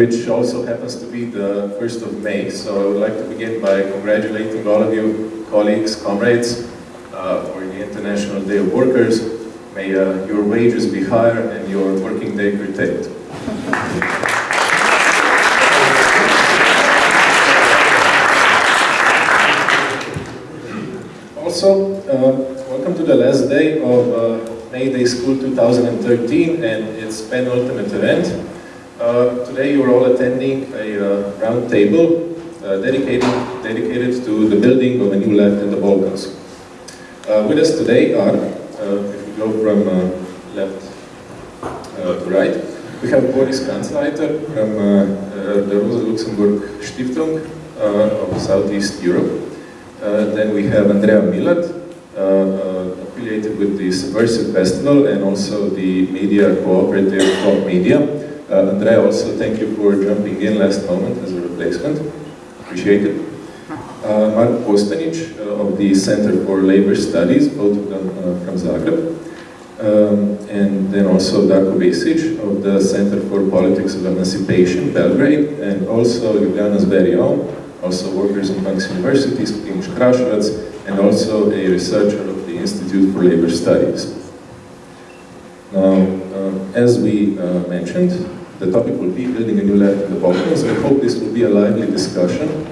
which also happens to be the 1st of May. So I would like to begin by congratulating all of you, colleagues, comrades, uh, for the International Day of Workers. May uh, your wages be higher and your working day curtailed. Also, uh, welcome to the last day of uh, May Day School 2013 and its penultimate event. Uh, today you are all attending a uh, round table uh, dedicated, dedicated to the building of a new left in the Balkans. Uh, with us today are, uh, if we go from uh, left to right, we have Boris Kanzleiter from the Rosa Luxemburg Stiftung of Southeast Europe. then we have Andrea Milat, affiliated with the Subversive Festival and also the media cooperative Top Media. Uh, Andrea, also thank you for jumping in last moment as a replacement. Appreciate it. Uh, Mark Kostanic uh, of the Center for Labor Studies, both of them uh, from Zagreb. Um, and then also Darko Vesic of the Center for Politics of Emancipation, Belgrade, and also Ljubljana's very own, also Workers and Punks University, Primož Krašovec, and also a researcher of the Institute for Labor Studies. Now, uh, as we uh, mentioned, the topic will be building a new left in the Balkans. I hope this will be a lively discussion.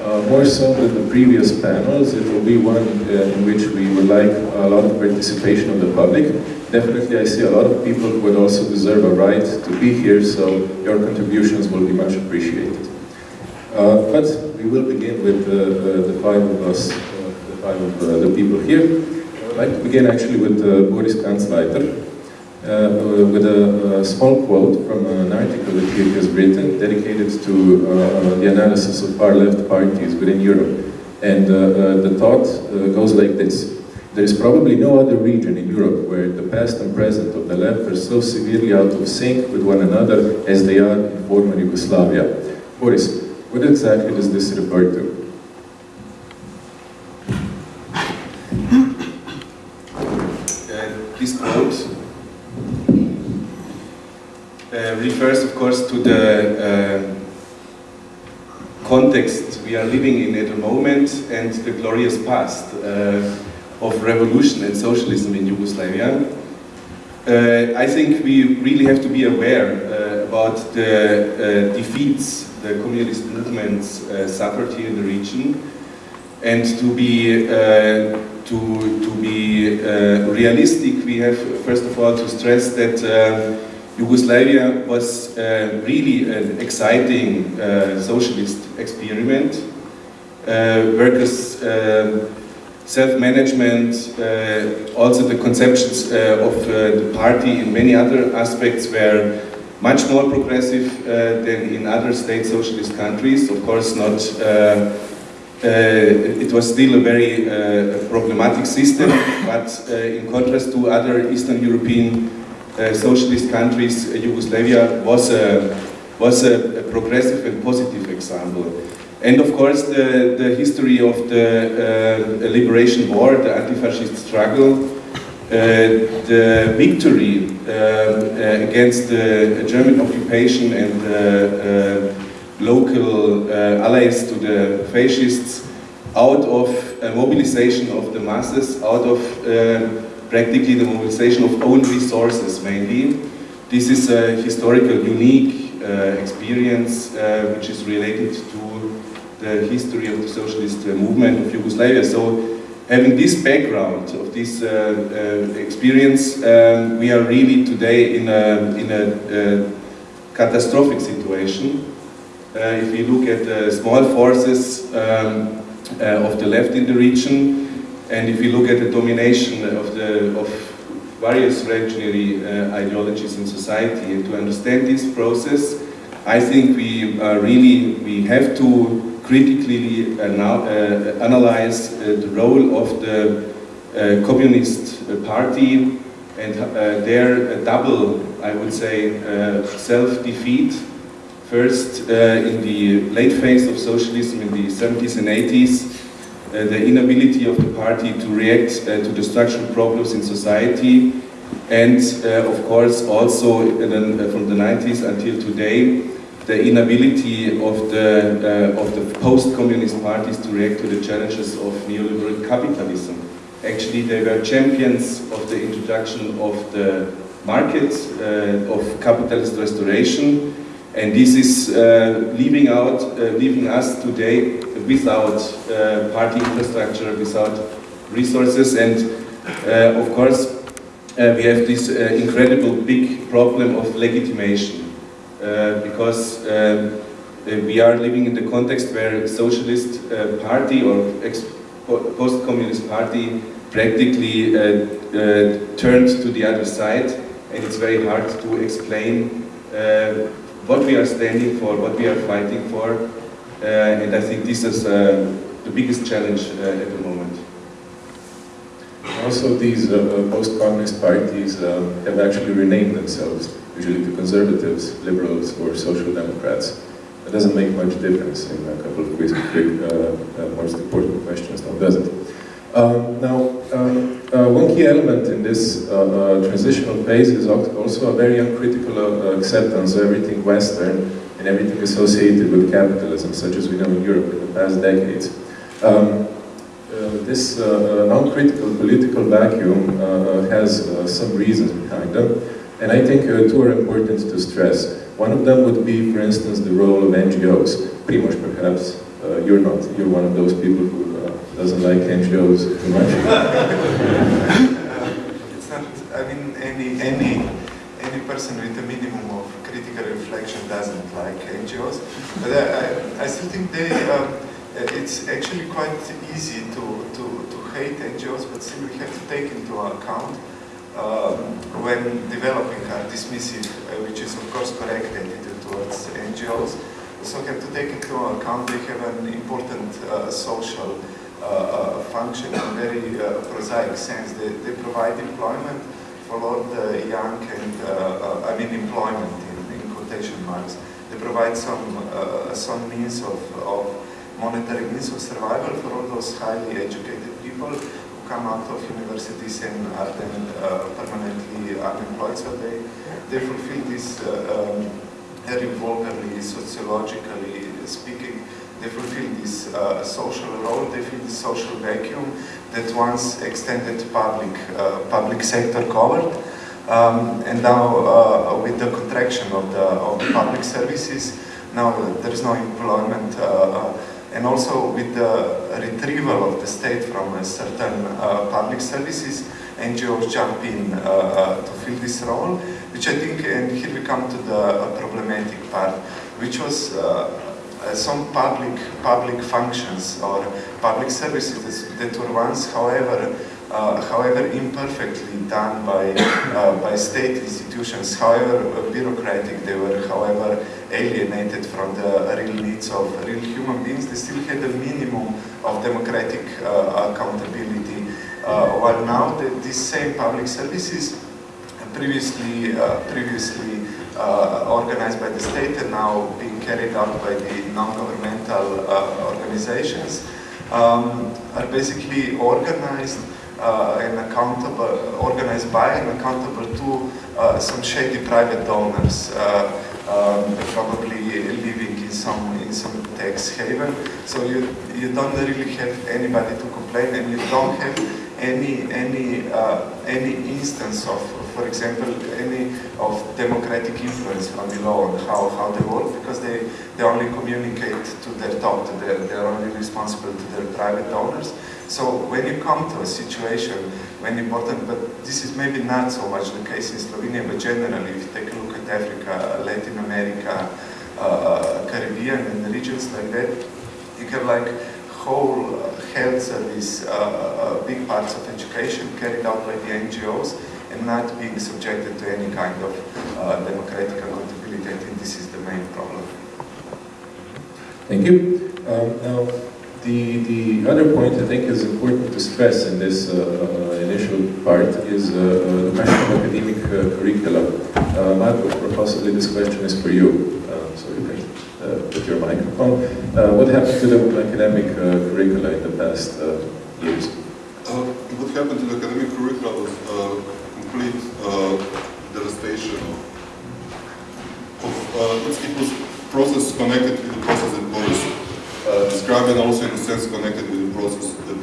Uh, more so than the previous panels, it will be one uh, in which we would like a lot of participation of the public. Definitely I see a lot of people who would also deserve a right to be here, so your contributions will be much appreciated. Uh, but we will begin with uh, the five of us, uh, the five of uh, the people here. I would like to begin actually with Boris Kanzleiter. Uh, with a, a, small quote from an article that he has written dedicated to uh, the analysis of far-left parties within Europe. And uh, the thought goes like this. There is probably no other region in Europe where the past and present of the left are so severely out of sync with one another as they are in former Yugoslavia. Boris, what exactly does this refer to? this quote uh, refers, of course, to the uh, context we are living in at the moment and the glorious past uh, of revolution and socialism in Yugoslavia. Uh, I think we really have to be aware uh, about the uh, defeats the communist movements suffered here in the region and to be to, to be realistic we have first of all to stress that Yugoslavia was uh, really an exciting uh, socialist experiment. Uh, workers' um, self-management, uh, also the conceptions uh, of uh, the party in many other aspects were much more progressive than in other state socialist countries. Of course not, it was still a very problematic system, but in contrast to other Eastern European uh, Uh, socialist countries, uh, Yugoslavia was a, was a, a, progressive and positive example. And of course the, the history of the uh, liberation war, the anti-fascist struggle, uh, the victory um, uh, against the German occupation and local allies to the fascists out of mobilization of the masses, out of practically the mobilization of own resources mainly. This is a historical, unique uh, experience uh, which is related to the history of the socialist uh, movement of Yugoslavia. So having this background of this uh, uh, experience, um, we are really today in a, in a catastrophic situation. if we look at the small forces um, of the left in the region, and if you look at the domination of, the, of various reactionary uh, ideologies in society, and to understand this process, I think we uh, really we have to critically uh, analyze uh, the role of the uh, Communist Party and uh, their double, I would say, self-defeat. First, uh, in the late phase of socialism in the 70s and 80s, uh, the inability of the party to react uh, to the structural problems in society, and uh, of course also uh, from the 90s until today, the inability of the, uh, of the post-communist parties to react to the challenges of neoliberal capitalism. Actually, they were champions of the introduction of the market, uh, of capitalist restoration, and this is uh, leaving out, uh, leaving us today without uh, party infrastructure, without resources, and uh, of course uh, we have this uh, incredible big problem of legitimation, because um, we are living in the context where socialist party or post-communist party practically turned to the other side, and it's very hard to explain what we are standing for, what we are fighting for, uh, and I think this is uh, the biggest challenge uh, at the moment. Also, these post-communist parties have actually renamed themselves, usually to conservatives, liberals, or social democrats. It doesn't make much difference in a couple of quick, quick uh, most important questions, now does it? Um, now, um, uh, one key element in this uh, uh, transitional phase is also a very uncritical uh, acceptance of everything Western and everything associated with capitalism, such as we know in Europe in the past decades. Um, uh, this uh, uh non-critical political vacuum uh, uh, has some reasons behind them, and I think two are important to stress. One of them would be, for instance, the role of NGOs. Primoz, perhaps you're not, you're one of those people who doesn't like NGOs too much? it's not, I mean, any, any, any person with a minimum of critical reflection doesn't like NGOs. But I, I, still think they, um, it's actually quite easy to, to, to hate NGOs, but still we have to take into account um, when developing a dismissive, uh, which is of course correct attitude towards NGOs, also have to take into account they have an important uh, social uh, function in a very uh, prosaic sense. They, they provide employment for all the young and, uh, I mean employment quotation marks. They provide some, some means of, of monetary means of survival for all those highly educated people who come out of universities and are then uh, permanently unemployed. So they, they fulfill this uh, um, sociologically speaking, they fulfill this uh, social role, they fill this social vacuum that once extended public, uh, public sector covered. Um, and now uh, with the contraction of the, of the public services, now there is no employment uh, and also with the retrieval of the state from certain uh, public services, NGOs jump in uh, to fill this role, which I think, and here we come to the problematic part, which was uh, some public public functions or public services that were once, however, uh, however imperfectly done by uh, by state institutions, however bureaucratic they were, however alienated from the real needs of real human beings, they still had a minimum of democratic uh, accountability. Uh, while now the, these same public services previously uh, previously uh, organized by the state and now being carried out by the non-governmental uh, organizations um, are basically organized uh, and accountable, organized by and accountable to uh, some shady private donors, uh, um, probably living in some in some tax haven. So you you don't really have anybody to complain, and you don't have any any uh, any instance of for example, any of democratic influence from below on how, how they work because they, they only communicate to their top, to their, they're only responsible to their private donors. So when you come to a situation when important, but this is maybe not so much the case in Slovenia, but generally if you take a look at Africa, Latin America, uh, uh Caribbean and regions like that, you have like whole health service, uh, uh, big parts of education carried out by the NGOs, and not being subjected to any kind of uh, democratic accountability. I think this is the main problem. Thank you. Um, now, the, the other point I think is important to stress in this uh, uh, initial part is uh, uh the question of academic curricula. Uh, Marco, possibly this question is for you, so you can to your microphone. What happened to the academic curricula in the past years? What happened to the academic curricula was complete devastation of, of it was process connected with the process that Boris and also in a sense connected with the process that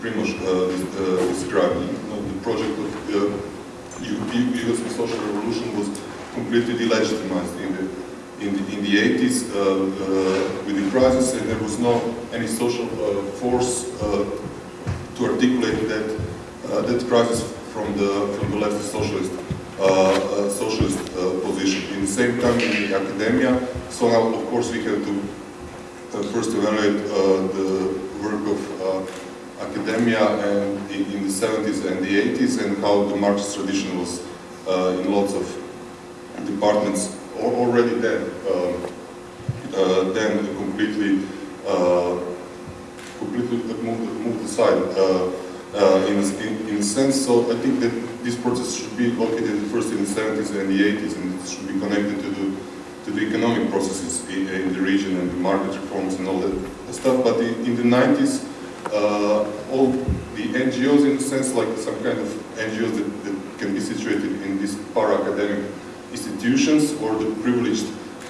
Primoz uh, described. You know, the project of uh, Yugoslav social revolution was completely delegitimized in the in the, in the 80s uh, uh, with the crisis and there was no any social force to articulate that that crisis from the from the left socialist uh, socialist uh, position. In the same time, in the academia, so now of course we have to first evaluate uh, the work of uh, academia and in, in the 70s and the 80s and how the Marxist tradition was uh, in lots of departments already then uh, uh, then completely uh, completely moved, moved aside uh, uh, in, in, in a sense. So I think that this process should be located first in the 70s and the 80s and it should be connected to the, to the economic processes in, in the region and the market reforms and all that stuff. But in, the 90s, uh, all the NGOs in a sense, like some kind of NGOs that, that can be situated in these para-academic institutions or the privileged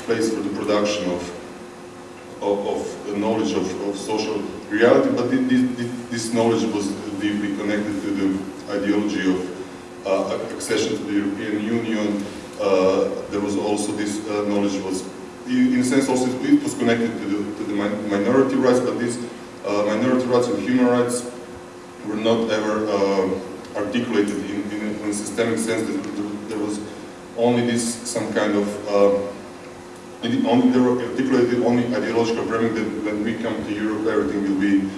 place for the production of of, of knowledge of, of social reality, but thi- thi- this knowledge was deeply connected to the ideology of uh, accession to the European Union. Uh, there was also this uh, knowledge was, in a sense, also it was connected to the, to the min- minority rights, but these uh, minority rights and human rights were not ever articulated in, in, a, in a systemic sense. There- was only this some kind of only they were articulated only ideological framing that when we come to Europe everything will be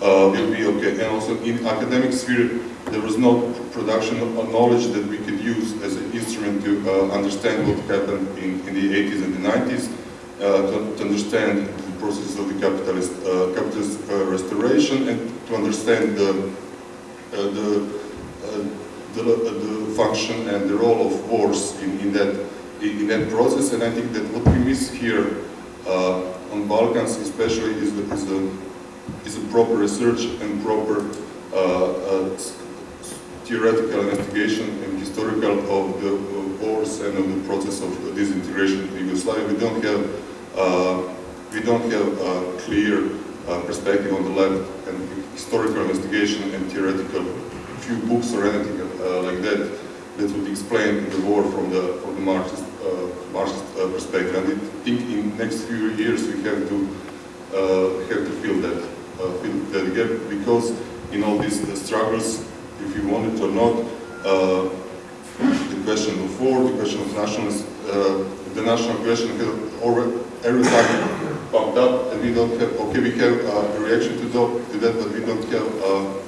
uh, will be okay. And also in academic sphere there was no production of knowledge that we could use as an instrument to uh, understand what happened in, in the 80s and the 90s, uh, to, to understand the process of the capitalist uh, capitalist uh, restoration and to understand the uh, the, uh, the, the function and the role of wars in, in that in, that process. And I think that what we miss here on Balkans, especially, is the, is the is a proper research and proper theoretical investigation and historical of the wars and of the process of disintegration in Yugoslavia. We don't have uh, we don't have a clear uh, perspective on the left and historical investigation and theoretical few books or anything uh, like that that would explain the war from the from the Marxist uh, Marxist uh, perspective. And I think in next few years we have to uh, have to fill that fill that gap because in all these struggles, if you want it or not, uh, the question of war, the question of nationalist, uh, the national question has already every time pumped up, and we don't have. Okay, we have a reaction to, that, but we don't have a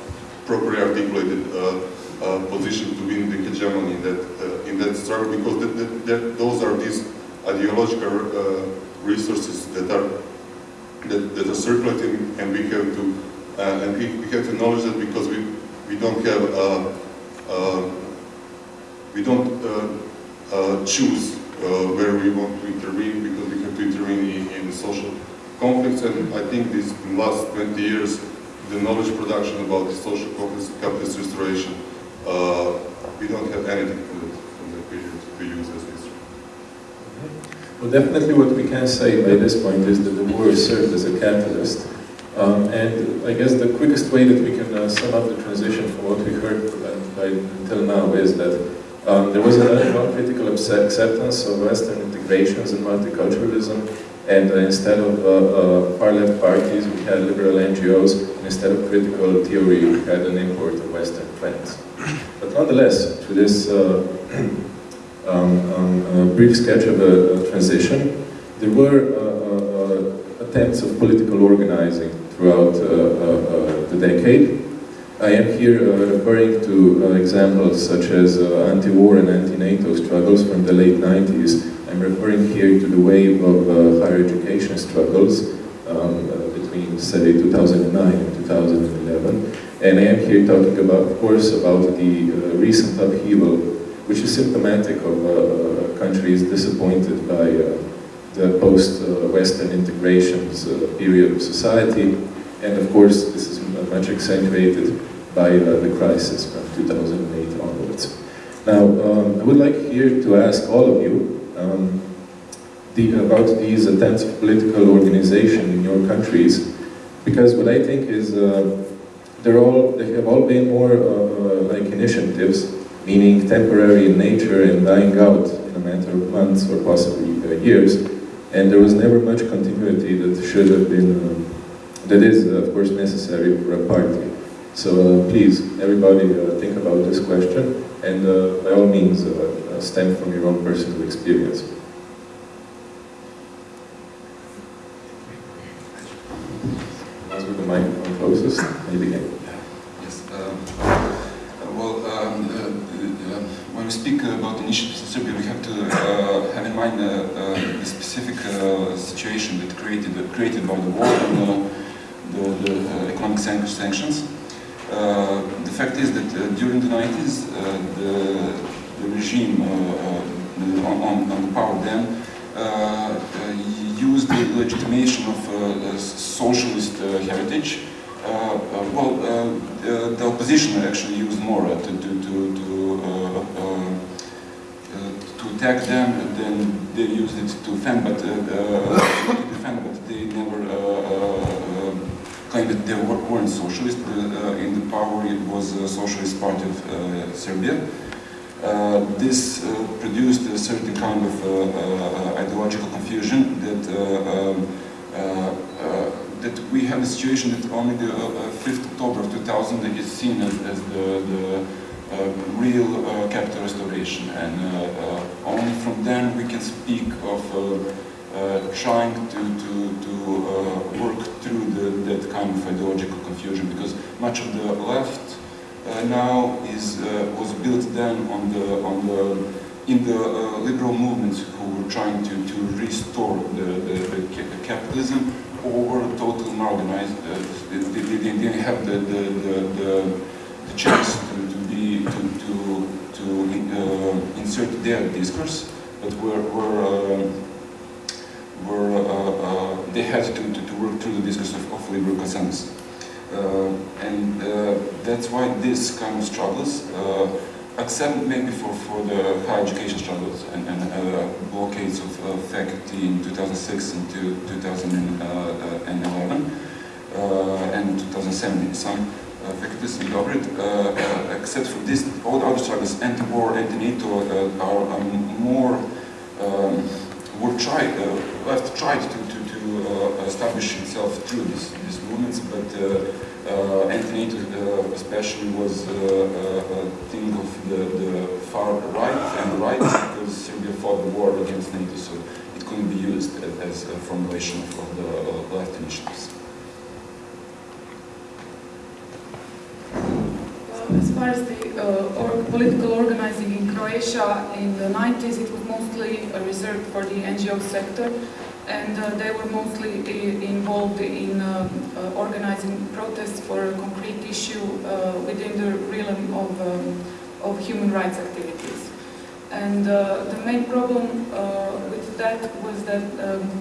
properly articulated uh, uh, position to win the hegemony in that uh, in that struggle because that, that, that, those are these ideological resources that are that, that are circulating, and we have to and we, we have to acknowledge that because we we don't have uh, uh, we don't uh, choose where we want to intervene because we have to intervene in, in social conflicts, and I think this in the last 20 years the knowledge production about the social conflicts, capitalist restoration, we don't have anything from that, from that period to use as history. Well, definitely what we can say by this point is that the war served as a catalyst. Um, and I guess the quickest way that we can uh, sum up the transition from what we heard uh, until now is that um, there was a non-critical acceptance of Western integrations and multiculturalism, and uh, instead of uh, uh, far-left parties, we had liberal NGOs, and instead of critical theory, we had an import of Western trends. But nonetheless, to this uh, um, um, uh, brief sketch of a, a transition, there were uh, uh, uh, attempts of political organizing throughout uh, uh, uh, the decade. I am here referring to examples such as anti-war and anti-NATO struggles from the late 90s. I'm referring here to the wave of higher education struggles um, between, say, 2009 and 2011. And I am here talking about, of course, about the uh, recent upheaval, which is symptomatic of uh, countries disappointed by uh, the post-Western integrations uh, period of society, and of course this is much accentuated by uh, the crisis from 2008 onwards. Now, um, I would like here to ask all of you um, the, about these attempts of political organization in your countries, because what I think is uh, they're all, they have all been more uh, like initiatives, meaning temporary in nature and dying out in a matter of months or possibly uh, years, and there was never much continuity that should have been, um, that is uh, of course necessary for a party. So uh, please, everybody uh, think about this question, and uh, by all means, stem from your own personal experience. As with the microphone closest, maybe. Yes. Well, um, uh, uh, when we speak about initiatives in Serbia, we have to uh, have in mind the specific uh, situation that created created by the war and the, the uh, economic sanctions. Uh, the fact is that during the 90s, the, the regime on, on, the power then used the legitimation of uh, socialist uh, heritage. Uh, well, the opposition actually used more to, to, to, to attack them, and then they used it to defend, but, uh, uh, to defend, but they never uh, claimed that they weren't socialist. in the power, it was a Socialist Party of Serbia. Uh, this uh, produced a certain kind of uh, ideological confusion that um, that we have a situation that only the 5th October of 2000 is seen as, as the, the real capital restoration and only from then we can speak of uh, trying to, to, to uh, work through the, that kind of ideological confusion because much of the left uh, now is uh, was built then on the on the in the uh, liberal movements who were trying to to restore the, the, the capitalism over total organized. they, they, they, didn't have the the, the, the chance to, to be to to to insert their discourse, but were were were uh, uh, they had to, to, to, work through the discourse of, of liberal consensus. Uh, and uh, that's why this kind of struggles, uh, except maybe for, for the higher education struggles and, and blockades of faculty in 2006 and 2011 and 2007 some faculties in except for this, all the other struggles, anti-war, anti-NATO, are um, more um, were tried, uh, left tried to, to, to uh, establish itself through these, these movements, but uh, anti-NATO especially was a thing of the, the far right and right because Serbia fought the war against NATO, so it couldn't be used as a formulation of the left initiatives. as far as the uh, or political organizing in Croatia in the 90s, it was mostly reserved for the NGO sector and uh, they were mostly involved in um, uh, organizing protests for a concrete issue uh, within the realm of, um, of human rights activities. And uh, the main problem uh, with that was that um,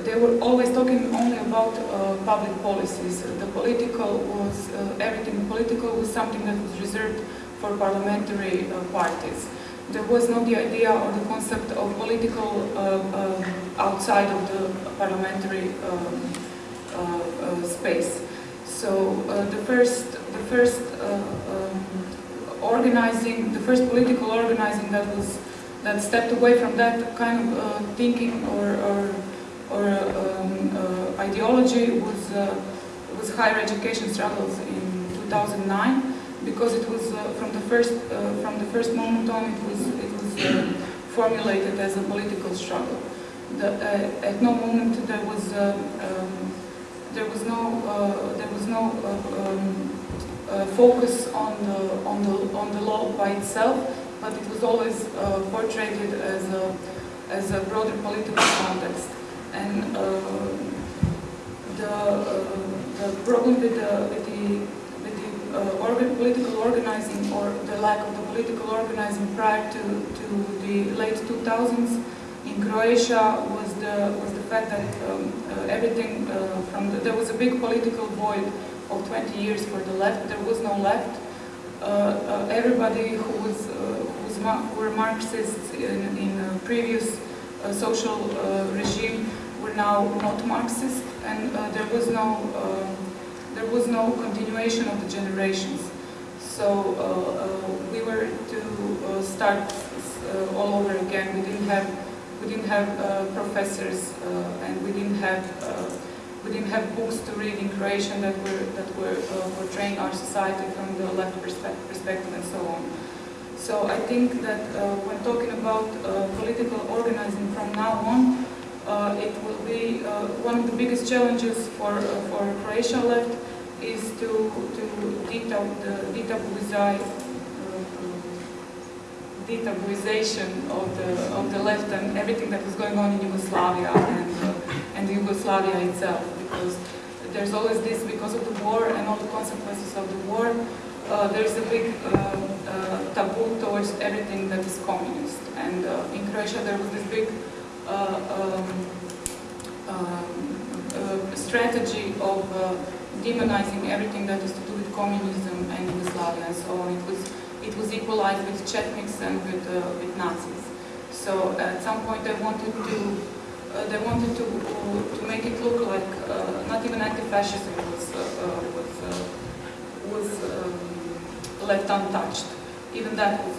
they were always talking only about uh, public policies. The political was, everything political was something that was reserved for parliamentary parties there was not the idea or the concept of political uh, uh, outside of the parliamentary um, uh, space. So the first, the first um, organizing, the first political organizing that was that stepped away from that kind of uh, thinking or, or, or um, uh, ideology was, uh, was higher education struggles in 2009 because it was uh, from the first uh, from the first moment on it was it was uh, formulated as a political struggle. The, at no moment there was um, there was no there was no um, focus on the on the on the law by itself, but it was always portrayed as a as a broader political context. And the the problem with the with the uh, organ political organizing or the lack of the political organizing prior to, to the late 2000s in Croatia was the was the fact that um, uh, everything uh, from the, there was a big political void of 20 years for the left. There was no left. Uh, uh, everybody who was uh, who, was were Marxists in, in previous uh, social uh, regime now not Marxist, and uh, there was no um, there was no continuation of the generations. So uh, uh, we were to start all over again. We didn't have we didn't have professors and we didn't have we didn't have books to read in Croatian that were that were uh, portraying our society from the left perspe- perspective and so on. So I think that uh, when talking about uh, political organizing from now on, it will be uh, one of the biggest challenges for uh, for Croatian left is to to detab the detabouize detabouization of the of the left and everything that was going on in Yugoslavia and uh, and Yugoslavia itself. Because there's always this because of the war and all the consequences of the war uh, there's a big uh, uh, taboo towards everything that is communist. And uh, in Croatia there was this big uh, uh, strategy of uh, demonizing everything that is to do with communism and Yugoslavia and so on. It was it was equalized with Chetniks and with uh, with Nazis. So at some point they wanted to uh, they wanted to to make it look like uh, not even anti-fascism was uh, was was um, left untouched. Even that was.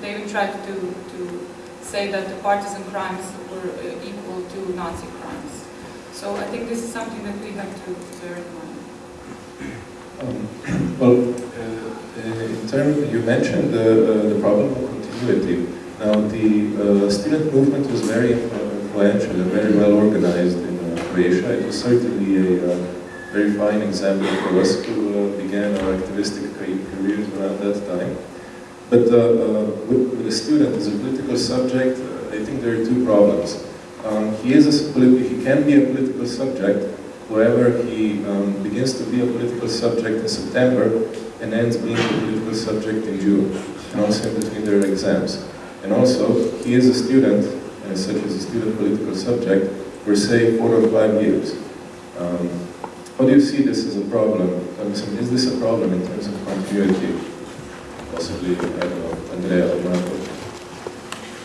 They even tried to to say that the partisan crimes were uh, equal to Nazi crimes. So I think this is something that we have to bear in mind. Um, well, uh, uh, in terms, you mentioned the, the problem of continuity. Now, the student movement was very influential and very well organized in Croatia. It was certainly a very fine example for us who uh, began our activistic careers around that time. But uh, uh, with, with a student as a political subject, uh, I think there are two problems. Um, he is a, he can be a political subject wherever he um, begins to be a political subject in September and ends being a political subject in June, and also in between their exams. And also, he is a student, and such as a student political subject, for say four or five years. Um, how do you see this as a problem? Um, is this a problem in terms of continuity? Possibly, Andrea or Marco.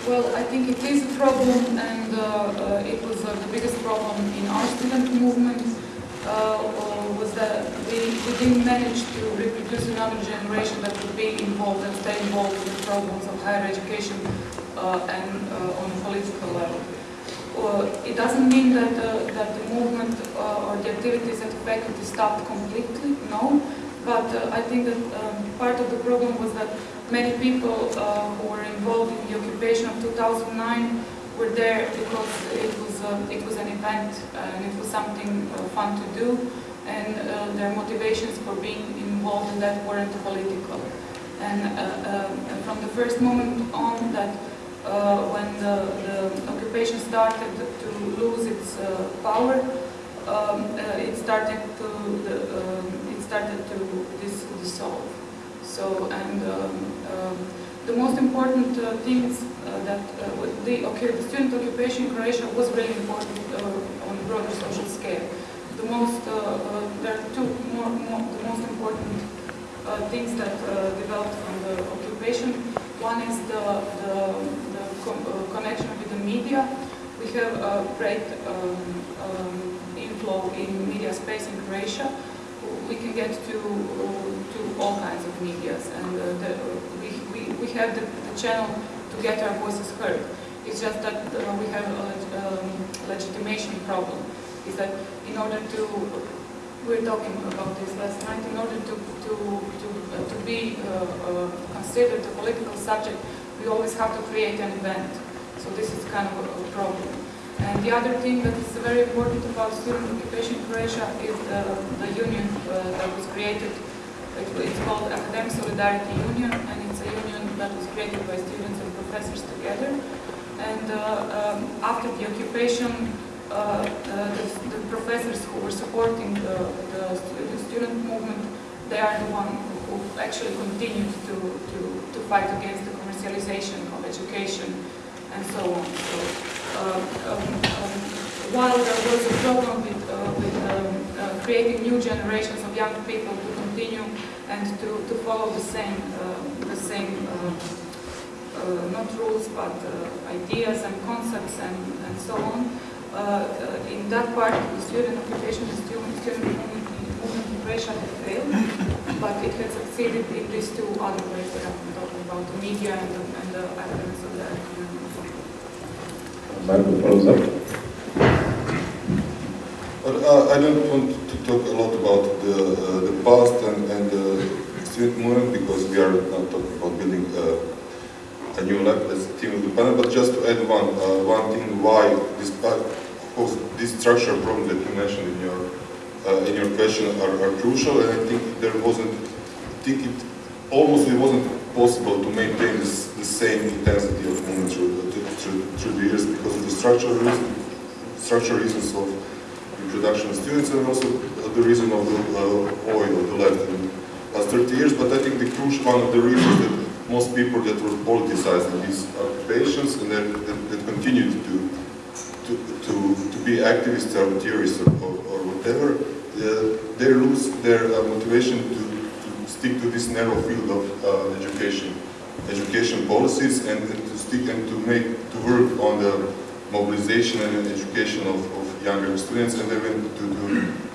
Well, I think it is a problem, and uh, uh, it was uh, the biggest problem in our student movement. Uh, was that we, we didn't manage to reproduce another generation that would be involved and stay involved in the problems of higher education and on a political level. Uh, it doesn't mean that uh, that the movement uh, or the activities at the faculty stopped completely, no. But I think that um, part of the problem was that many people uh, who were involved in the occupation of 2009 were there because it was uh, it was an event uh, and it was something uh, fun to do, and uh, their motivations for being involved in that weren't political. And um, from the first moment on that when the, the occupation started to lose its power, um, uh, it started to the, um, it started to dis- dissolve. So and um, um, the most important uh, things uh, that uh, the, okay, the student occupation in Croatia was really important on a broader social scale. The most there are two more, more the most important things that developed from the occupation. One is the, the, the co- connection with the media. We have a great um, um, inflow in media space in Croatia. We can get to to all kinds of medias, and uh, the, we, we, we have the, the channel to get our voices heard. It's just that uh, we have a um, legitimation problem. Is that in order to we were talking about this last night. In order to to to, uh, to be uh, uh, considered a political subject, we always have to create an event. So this is kind of a problem. And the other thing that is very important about student occupation in Croatia is the, the union uh, that was created. It, it's called Academic Solidarity Union, and it's a union that was created by students and professors together. And uh, um, after the occupation, uh, uh, the, the professors who were supporting the, the, stu- the student movement, they are the one who actually continued to, to, to fight against the commercialization of education and so on. So, while there was a problem with, uh, with um, uh, creating new generations of young people to continue and to, to follow the same, uh, the same uh, not rules but ideas and concepts and, and so on. Uh, in that part, the student occupation and student, student movement, in Croatia had failed, but it had succeeded in these two other ways that been talking about, the media and the, and the academics of the uh, I don't want to talk a lot about the, uh, the past and, and the student movement because we are not talking about building uh, a new lab as a team of the panel, but just to add one, uh, one thing why this, uh, of this structural problem that you mentioned in your, uh, in your question are, are crucial and I think there wasn't, I think it almost it wasn't possible to maintain this, the same intensity of movement through, through, through the years because of the structural reason, structural reasons of introduction of students and also the reason of the uh, oil the left in the last 30 years. But I think the crucial one of the reasons that most people that were politicized in these occupations and that, that, that continued to, to, to, to be activists or theorists or, or, or whatever, uh, they lose their uh, motivation to stick to this narrow field of uh, education, education policies and, to stick and to make, to work on the mobilization and education of, of younger students and even to, to,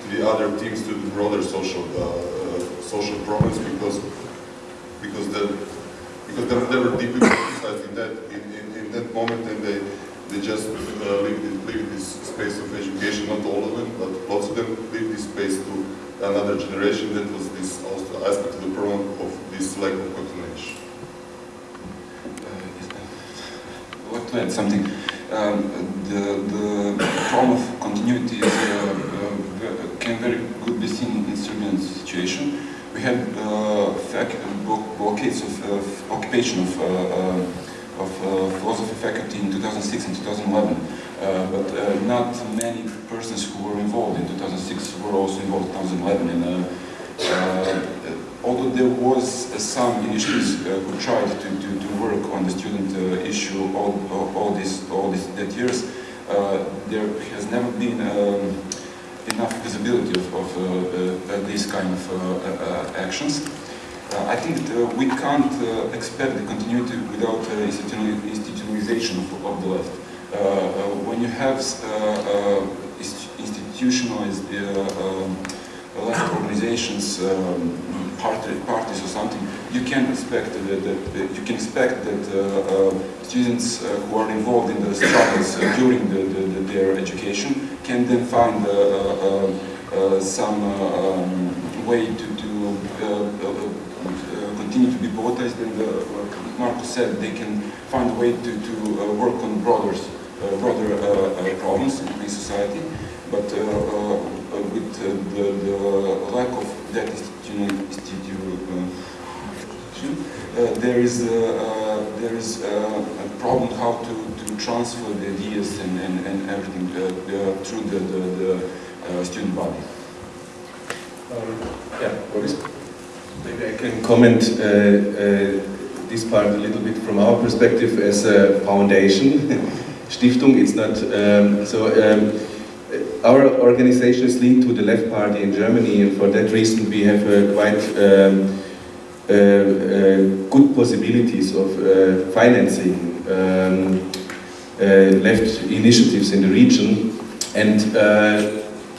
to the other teams to the broader social uh, uh, social problems because because the because they, they were deeply politicized in that in, in, in, that moment and they they just uh, leave this space of education not all of them but lots of them leave this space to another generation that was this also aspect of the problem of this lack of continuation. Uh, I'd like to add something. Um, the, the problem of continuity is, uh, uh, can very good be seen in Serbian situation. We had uh, blockades of, of, occupation of, uh, of uh, philosophy faculty in 2006 and 2011, uh, but uh, not many persons who were involved in 2006 were also involved in 2011. And, uh, uh, although there was uh, some initiatives uh, who tried to, to, to, work on the student uh, issue all, all, this all this that years, there has never been um, enough visibility of, of these kind of actions. I think we can't expect the continuity without institutionalization of, of the left. Uh, uh, when you have uh, institutionalized um, left organizations, um, party, parties or something, you can expect that, that you can expect that uh, uh, students uh, who are involved in the struggles during the, the, their education can then find um, some um, way to, to continue to be politicized and like Marcus said, they can find a way to, to work on broader, broader problems in society. But uh, uh, uh, with the, the lack of that institution, uh, there is a, uh, there is a, problem how to, to transfer the ideas and, and, and everything uh, through the, the, the student body. Um, yeah, Boris? Maybe I can comment this part a little bit from our perspective as a foundation. Stiftung, it's not, um, so um, our organization is linked to the Left Party in Germany, and for that reason we have uh, quite um, uh, uh, good possibilities of uh, financing um, uh, left initiatives in the region. And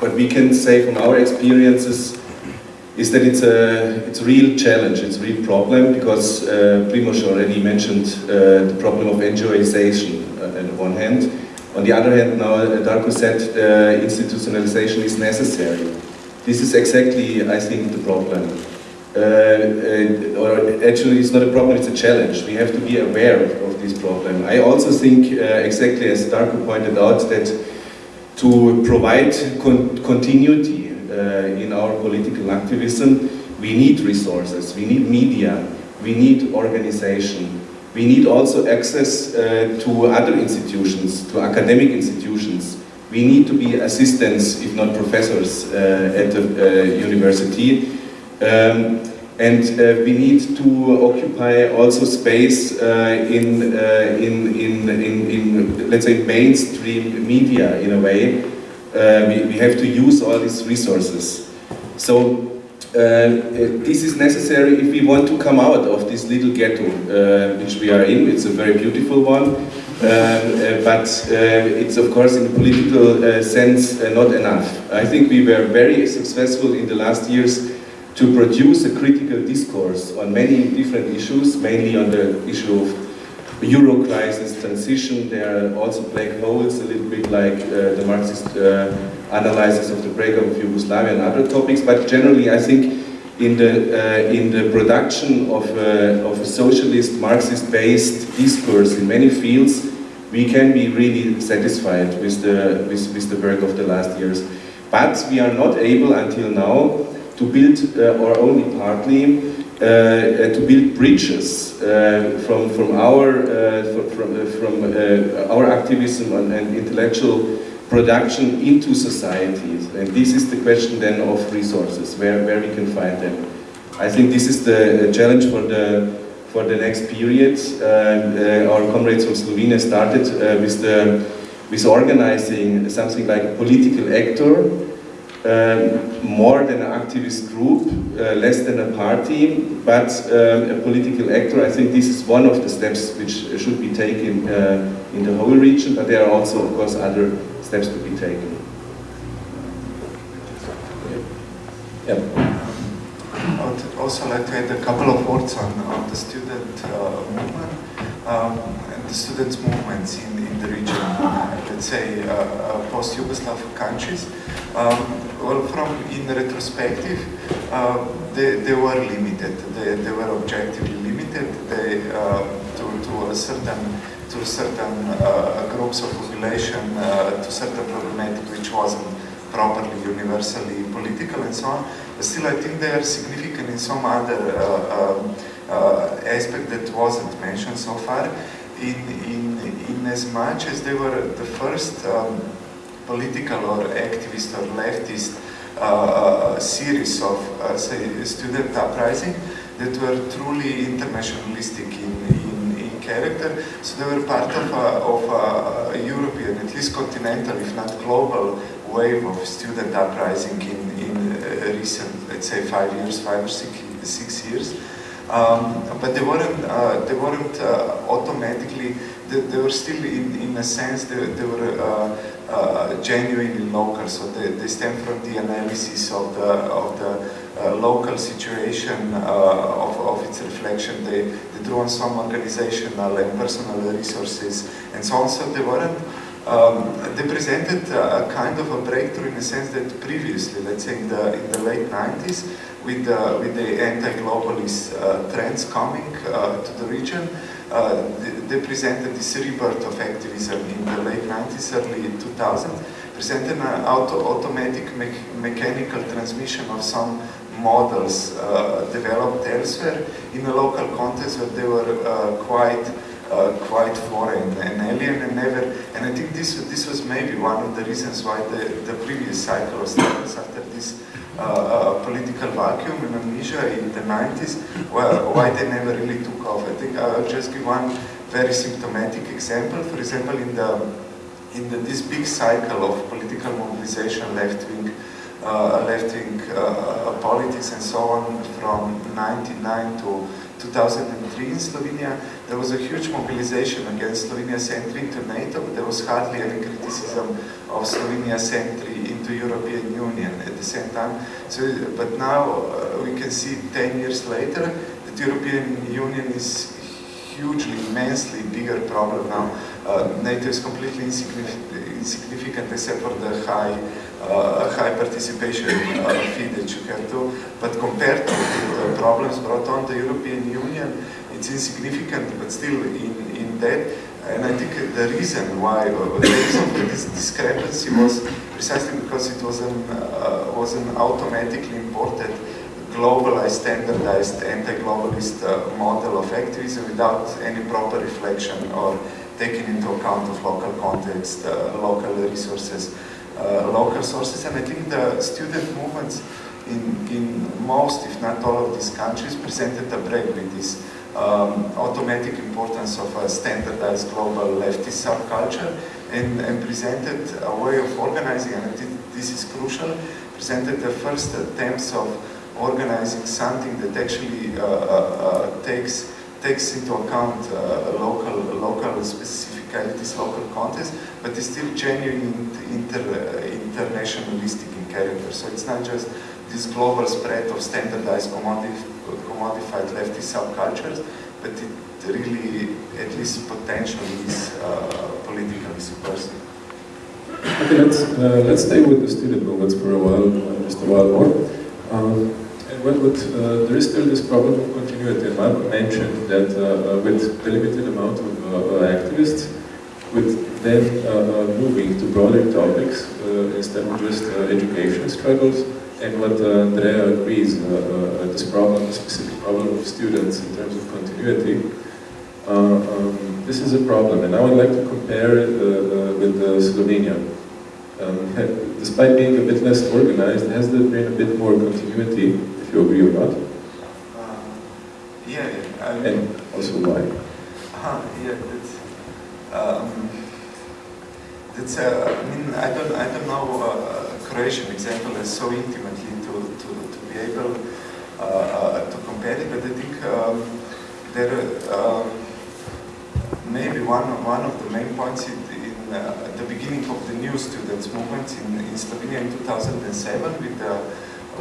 what we can say from our experiences is that it's a, it's a real challenge, it's a real problem, because uh, Primoz already mentioned the problem of NGOization on one hand, on the other hand, now uh, Darko said uh, institutionalization is necessary. This is exactly, I think, the problem. Uh, uh, or actually, it's not a problem, it's a challenge. We have to be aware of this problem. I also think, uh, exactly as Darko pointed out, that to provide con continuity uh, in our political activism, we need resources, we need media, we need organization, we need also access uh, to other institutions, to academic institutions. We need to be assistants, if not professors, uh, at the uh, university. Um, and uh, we need to occupy also space uh, uh, in, in, in, in, let's say, mainstream media in a way. Uh, we, we have to use all these resources. So uh, this is necessary if we want to come out of this little ghetto uh, which we are in. It's a very beautiful one, um, uh, but uh, it's of course in a political uh, sense uh, not enough. I think we were very successful in the last years to produce a critical discourse on many different issues, mainly on the issue of Euro crisis, transition. There are also black holes, a little bit like the Marxist analysis of the breakup of Yugoslavia and other topics, but generally I think in the, uh, in the production of, uh, of a socialist, Marxist-based discourse in many fields, we can be really satisfied with the, with, with the work of the last years. But we are not able until now to build, uh, or only partly, uh, uh, to build bridges uh, from, from our, from, from our activism and, and intellectual production into societies. And this is the question then of resources, where, where we can find them. I think this is the challenge for the, for the next period. Uh, uh, our comrades from Slovenia started uh, with, the, with organizing something like a political actor, um, more than an activist group, uh, less than a party, but um, a political actor. I think this is one of the steps which should be taken uh, in the whole region, but there are also, of course, other steps to be taken. Yeah. I would also like to add a couple of words on, on the student uh, movement um, and the students' movements in, in the region, let's say uh, uh, post-Yugoslav countries. Um, well, from in retrospective, uh, they, they were limited. They, they were objectively limited. They uh, to, to a certain to certain uh, groups of population, uh, to certain problematic which wasn't properly universally political and so on. But still, I think they are significant in some other uh, uh, aspect that wasn't mentioned so far. In, in, in as much as they were the first um, political or activist or leftist uh, uh, series of, say, student uprising that were truly internationalistic in, in character. So they were part of a, of a European, at least continental, if not global, wave of student uprising in, in recent, let's say, five years, five or six, six years. Um, but they weren't, uh, they weren't uh, automatically, they, they, were still in, in a sense, they, they were uh, uh genuinely local, so they, they stem from the analysis of the, of the uh, local situation uh, of, of its reflection. They, they drew on some organizational and personal resources and so on, so they weren't um, they presented a kind of a breakthrough in the sense that previously, let's say in the, in the late 90s, with the, with the anti-globalist uh, trends coming uh, to the region, uh, they, they, presented this rebirth of activism in the late 90s, early 2000, presented an auto automatic me mechanical transmission of some models uh, developed elsewhere in a local context where they were uh, quite uh, quite foreign and alien and never and I think this this was maybe one of the reasons why the, the previous cycle of after this uh, uh, political vacuum in amnesia in the 90s well, why they never really took off. I think I'll just give one very symptomatic example. For example, in the in the, this big cycle of political mobilization left-wing uh, left-wing uh, politics and so on from 99 to 2003 in Slovenia, there was a huge mobilization against Slovenia's entry into NATO, but there was hardly any criticism of Slovenia's entry into European Union at the same time. So, but now uh, we can see 10 years later that the European Union is hugely, immensely bigger problem now. Uh, NATO is completely insignificant, insignificant except for the high uh, high participation uh, fee that you have to, but compared to the problems brought on the European Union, it's insignificant, but still in, in that, and I think the reason why, uh, the reason for this discrepancy was precisely because it was an, uh, was an automatically imported globalized, standardized, anti-globalist uh, model of activism without any proper reflection or taking into account of local context, uh, local resources, uh, local sources. And I think the student movements in, in most, if not all of these countries, presented a break with this um, automatic importance of a standardized global leftist subculture and, and presented a way of organizing, and this is crucial, presented the first attempts of organizing something that actually uh, uh, uh, takes takes into account uh, local local specificities, local context, but is still genuine inter, internationalistic in character. So it's not just this global spread of standardized commodif commodified leftist subcultures, but it really, at least potentially, is uh, politically subversive. Okay, let's uh, let's stay with the student movements for a while, uh, just a while more. Um, and what, what uh, there is still this problem of continuity. Malcolm mentioned that uh, uh, with the limited amount of activists, with then moving to broader topics instead of just education struggles, and what uh, Andrea agrees, uh, uh, this problem, the specific problem of students in terms of continuity, um, this is a problem. And I would like to compare it with Slovenia. Um, despite being a bit less organized, has there been a bit more continuity, if you agree or not? Uh, yeah, I mean, and also why? Uh, yeah, that's, um, that's uh, I mean, I don't, I don't know uh, Croatian example is so intimately to, to, to be able uh, uh, to compare it, but I think um, there um, maybe one, one of the main points in, in uh, the beginning of the new students movement in, in Slovenia in 2007 with the,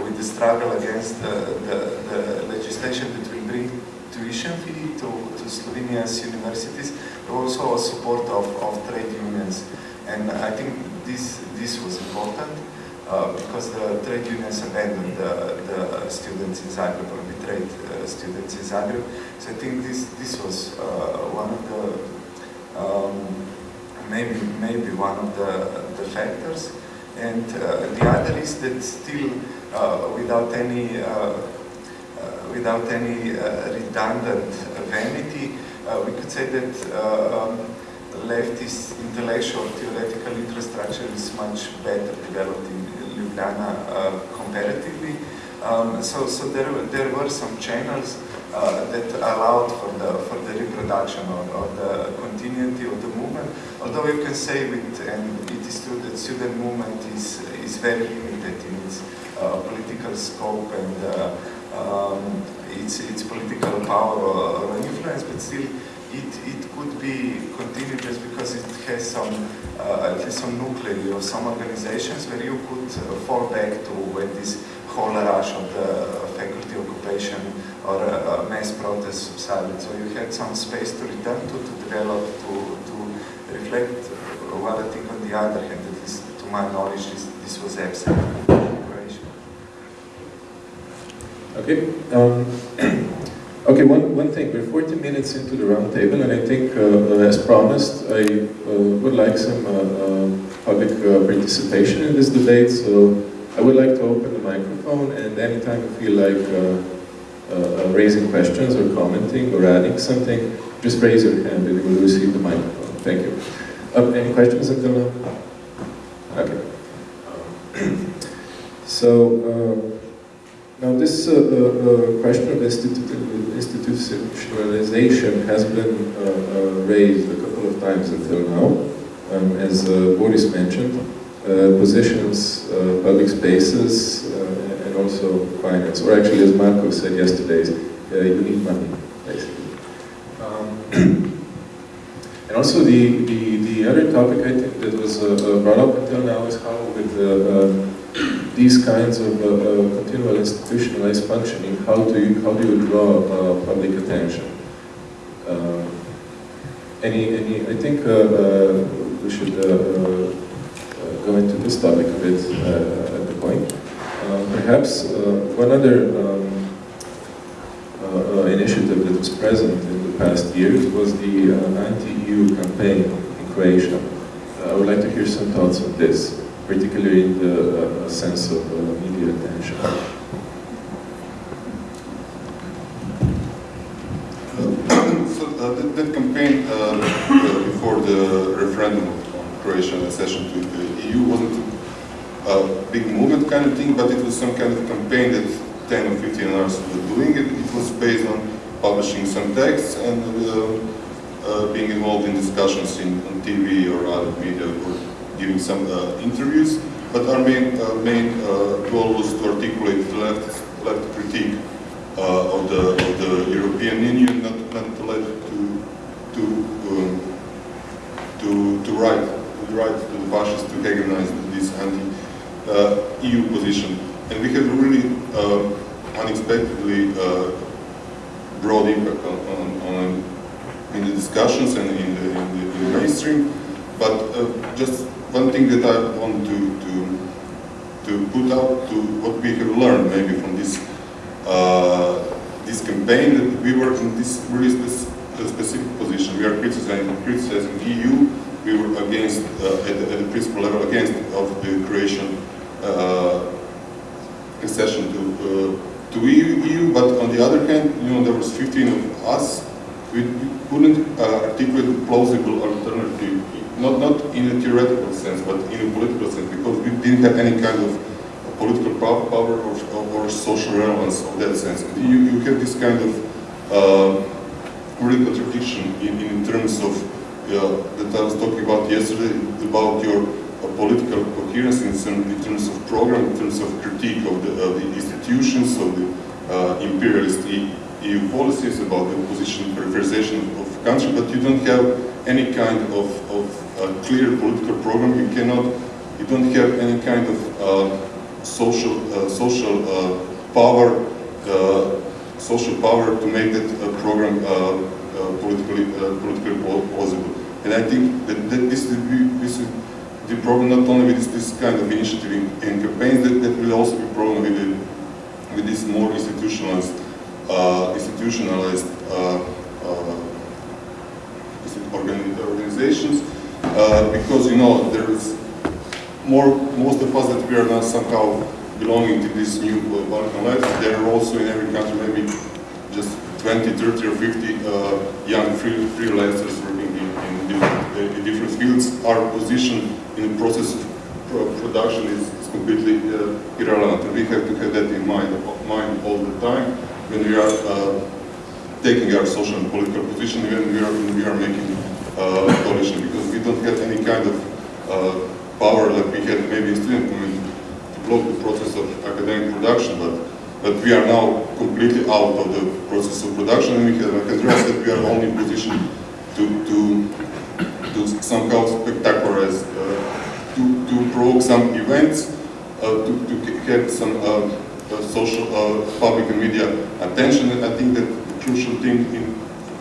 with the struggle against the, the, the legislation that will bring tuition fee to, to Slovenia's universities, also support of, of trade unions. And I think this, this was important. Uh, because the trade unions abandoned the, the students in Zagreb or betrayed uh, students in Zagreb. So I think this this was uh, one of the um, maybe maybe one of the the factors, and uh, the other is that still uh, without any without any redundant vanity, we could say that. Um, leftist intellectual theoretical infrastructure is much better developed in Ljubljana uh, comparatively. Um, so, so there, there were some channels uh, that allowed for the for the reproduction or, or, the continuity of the movement. Although you can say with and it is true that student movement is is very limited in its uh, political scope and uh, um, its its political power or, or influence, but still it, it could be continued just because it has some uh, at least some nuclei or some organizations where you could uh, fall back to when this whole rush of the faculty occupation or uh, mass protest subsided. So you had some space to return to, to develop, to, to reflect. While I think on the other hand, at least to my knowledge, this, this was absent in Croatia. Okay. Um, Okay, one, one thing, we're 40 minutes into the roundtable and I think, uh, as promised, I uh, would like some uh, uh public uh, participation in this debate, so I would like to open the microphone and anytime you feel like uh, raising questions or commenting or adding something, just raise your hand and you will receive the microphone. Thank you. any questions until now? Okay. so, now this uh, uh, question of institutionalization has been uh, uh, raised a couple of times until now. Um, as uh, Boris mentioned, positions, public spaces, and also finance. Or actually, as Marco said yesterday, you need money, basically. Um, and also the, the, the other topic I think that was brought up until now is how with the these kinds of uh, uh, continual institutionalized functioning, how do you, how do you draw uh, public attention? Uh, any, any, I think uh, uh, we should uh, go into this topic a bit at the point. perhaps one other um, initiative that was present in the past years was the anti-EU campaign in Croatia. I would like to hear some thoughts on this particularly in the uh, sense of uh, media attention. so uh, that, that, campaign before the referendum on Croatian accession to the EU wasn't a big movement kind of thing, but it was some kind of campaign that 10 or 15 hours were doing it. It was based on publishing some texts and uh, uh, being involved in discussions in, on TV or other media or giving some uh, interviews. But our main, uh, main uh, goal was to articulate the left, left critique of, the, of the European Union, not, not to let to, to, um, to, to write, to write to the fascists to hegemonize this anti-EU position. And we have really unexpectedly broad impact on, on, on in the discussions and in the, in the, in the mainstream. But uh, just one thing that I want to, to, to put out to what we have learned maybe from this, uh, this campaign, that we were in this really a specific position. We are criticizing, criticizing EU, we were against, uh, at, the, at the principal level, against of the Croatian uh, accession to, uh, to EU, EU, but on the other hand, you know, there was 15 of us we, couldn't uh, articulate a plausible alternative, not, not in a theoretical sense, but in a political sense, because we didn't have any kind of political power or, or, social relevance of that sense. You, you have this kind of uh, real contradiction in, in terms of uh, that I was talking about yesterday, about your uh, political coherence in, some, in terms of program, in terms of critique of the, of the institutions, of the uh, imperialist EU policies, about the position peripherization of country, but you don't have any kind of, of uh, clear political program. You cannot, you don't have any kind of uh, social, uh, social power, social power to make that program politically, politically. And I think that, that this, is the- this is the problem not only with this, this kind of initiative in, in campaigns, that, that will also be problem with, the, with this more institutionalized institutionalized uh, uh, organizations uh, because you know there is more most of us that we are now somehow belonging to this new uh, Balkan life. There are also in every country maybe just 20, 30 or 50 uh, young free, freelancers working in, in, different, uh, in different fields. Our position in the process of pro- production is, is completely uh, irrelevant. We have to have that in mind, mind all the time when we are uh, taking our social and political position, when we are, when we are making uh, coalition, because we don't have any kind of uh, power like we had maybe in student movement to block the process of academic production, but but we are now completely out of the process of production, and we have addressed that we are only in position to to to somehow spectacularize, uh, to to provoke some events, uh, to to get some. Uh, social, uh, public and media attention. And I think that the crucial thing in,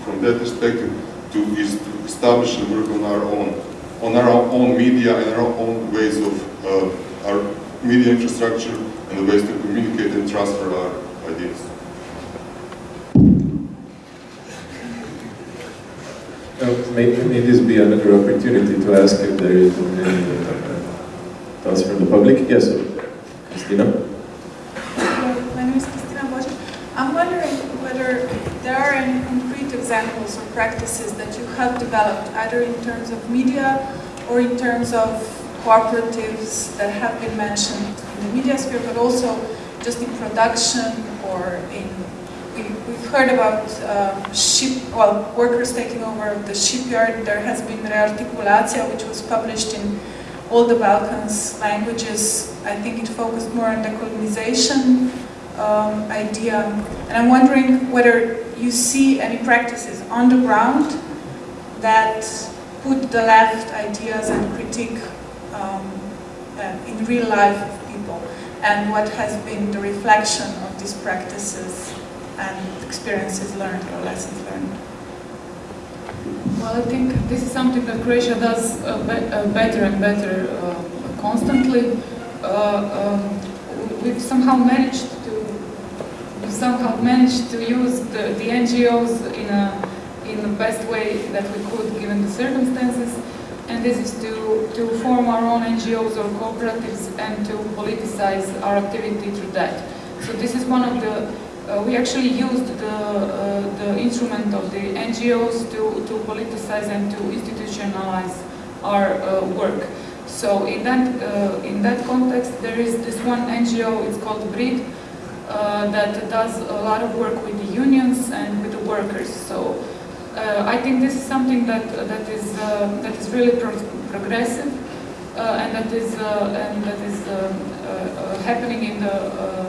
from that perspective to, is to establish and work on our own, on our own media and our own ways of uh, our media infrastructure and the ways to communicate and transfer our ideas. May, may this be another opportunity to ask if there is any uh, thoughts from the public? Yes, Christina? Hello, my name is Christina Bosch. I'm wondering whether there are any concrete examples or practices that you have developed, either in terms of media or in terms of cooperatives that have been mentioned in the media sphere, but also just in production or in. We, we've heard about uh, ship, well, workers taking over the shipyard. There has been Rearticulacija, which was published in all the Balkans languages. I think it focused more on the colonization um, idea. And I'm wondering whether you see any practices on the ground that put the left ideas and critique um, uh, in real life of people, and what has been the reflection of these practices and experiences learned or lessons learned. Well, I think this is something that Croatia does uh, be uh, better and better uh, constantly. Uh, um, we've somehow managed somehow managed to use the, the NGOs in a in the best way that we could given the circumstances, and this is to to form our own NGOs or cooperatives and to politicize our activity through that. So this is one of the uh, we actually used the, uh, the instrument of the NGOs to, to politicize and to institutionalize our uh, work. So in that, uh, in that context, there is this one NGO, it's called BRID, uh, that does a lot of work with the unions and with the workers. So uh, I think this is something that, that, is, uh, that is really pro progressive uh, and that is, uh, and that is um, happening in the,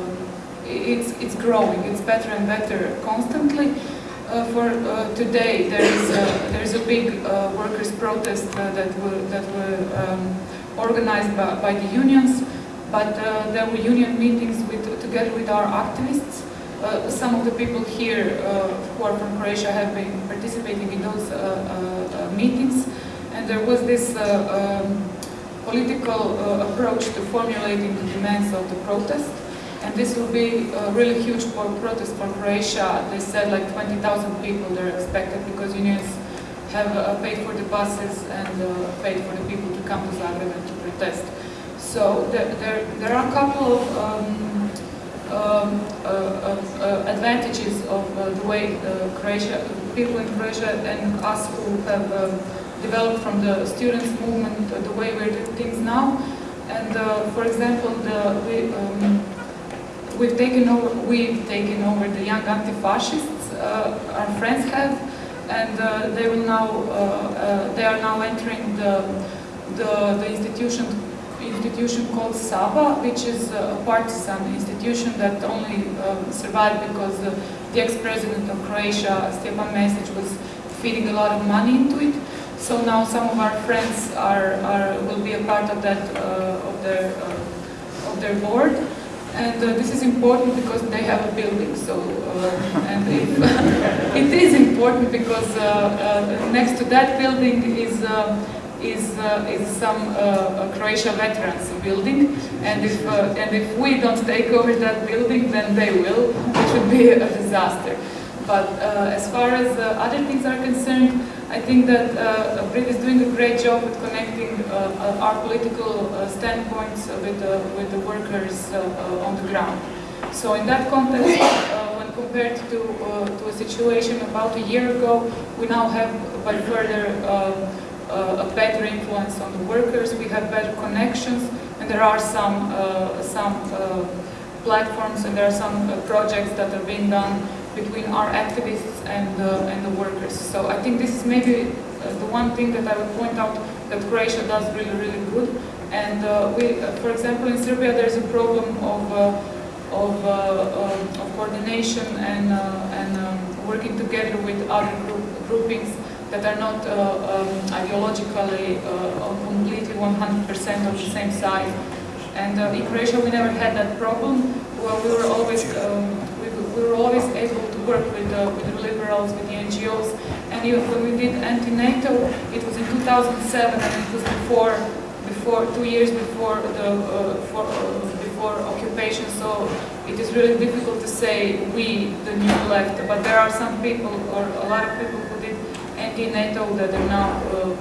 it's, it's growing, it's better and better constantly. Uh, for uh, today, there is a, there is a big uh, workers' protest that were that were um, organized by, by, the unions, but uh, there were union meetings with together with our activists. Uh, some of the people here uh, who are from Croatia have been participating in those meetings, and there was this um, political approach to formulating the demands of the protest. And this will be a really huge protest for Croatia. They said like 20,000 people they're expected because unions have uh, paid for the buses and uh, paid for the people to come to Zagreb and to protest. So there, there, there are a couple of um, um, uh, uh advantages of uh, the way uh, Croatia, people in Croatia and us who have um, developed from the students movement, the way we're doing things now. And for example, the, we, um, we've taken over, we've taken over the young anti-fascists, uh, our friends have, and uh, they will now, uh, they are now entering the, the, the institution institution called Saba, which is a partisan institution that only um, survived because the, the ex-president of Croatia, Stjepan Mesic, was feeding a lot of money into it. So now some of our friends are, are will be a part of that uh, of their uh, of their board. And uh, this is important because they have a building. So, uh, and if, it is important because uh, uh, next to that building is uh, is is some Croatia veterans building. And if and if we don't take over that building, then they will, which would be a disaster. But as far as other things are concerned, I think that uh, BRID is doing a great job with connecting uh, uh our political uh, standpoints with, the, with the workers uh, on the ground. So in that context, when compared to, to a situation about a year ago, we now have by further a better influence on the workers, we have better connections, and there are some, some platforms and there are some projects that are being done between our activists and, uh, and the workers. So I think this is maybe uh, the one thing that I would point out that Croatia does really, really good. And uh, we, uh, for example, in Serbia there's a problem of, uh, of, uh, um, of, coordination and, and um, working together with other group, groupings that are not um, ideologically completely 100% of the same side. And in Croatia we never had that problem. Well, we were always um, we were always able to work with, uh, with the liberals, with the NGOs, and even when we did anti-NATO, it was in 2007, and it was before, before two years before the uh, for, uh, before occupation. So it is really difficult to say we, the new left, but there are some people, or a lot of people who anti-NATO that are now uh,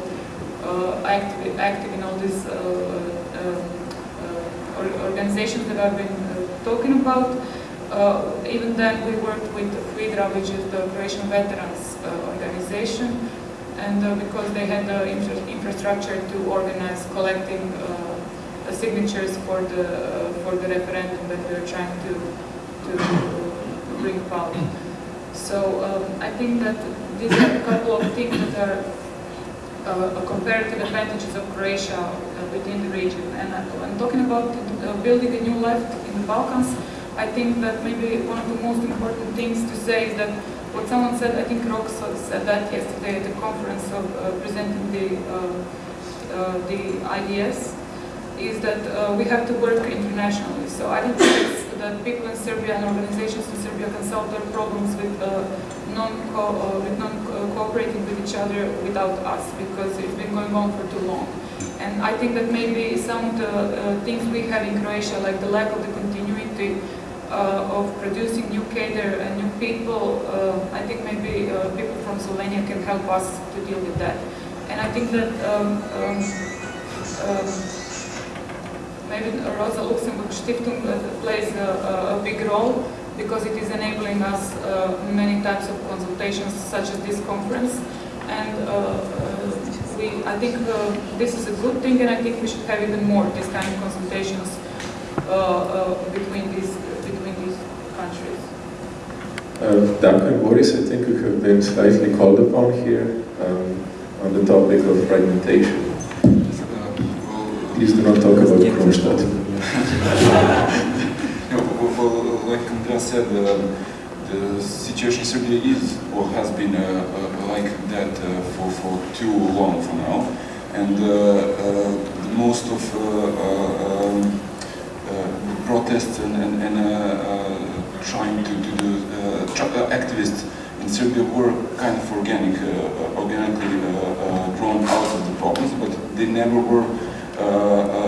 uh, active, active in all these uh, organizations that I've been talking about. Uh, even then, we worked with HVIDRA, which is the Croatian Veterans uh, Organization, and uh, because they had the infra infrastructure to organize collecting signatures for the for the referendum that we were trying to to bring about. So um, I think that these are a couple of things that are uh, comparative advantages of Croatia within the region. And I'm talking about building a new left in the Balkans. I think that maybe one of the most important things to say is that what someone said, I think Roxo said that yesterday at the conference of uh, presenting the, uh, uh, the IDS, is that uh, we have to work internationally. So I don't think that people in Serbia and organizations in Serbia can solve their problems with uh, non-co uh, with non cooperating with each other without us because it's been going on for too long. And I think that maybe some of the things we have in Croatia, like the lack of the continuity uh, of producing new cadre and new people, uh, I think maybe uh, people from Slovenia can help us to deal with that. And I think that um, um, um, maybe Rosa Luxemburg Stiftung plays a, a, big role because it is enabling us many types of consultations such as this conference. And we, I think uh, this is a good thing, and I think we should have even more this kind of consultations uh, uh, between these between these countries. Uh, Darko and Boris, I think you have been slightly called upon here um, on the topic of fragmentation. Uh, Please do not talk about Kronstadt. Like Andrea said, um, the situation in Serbia is or has been uh, uh, like that for, for too long for now. And most of um, protests and, and, and trying to, to do activists in Serbia were kind of organic, uh, organically uh, uh, grown out of the problems, but they never were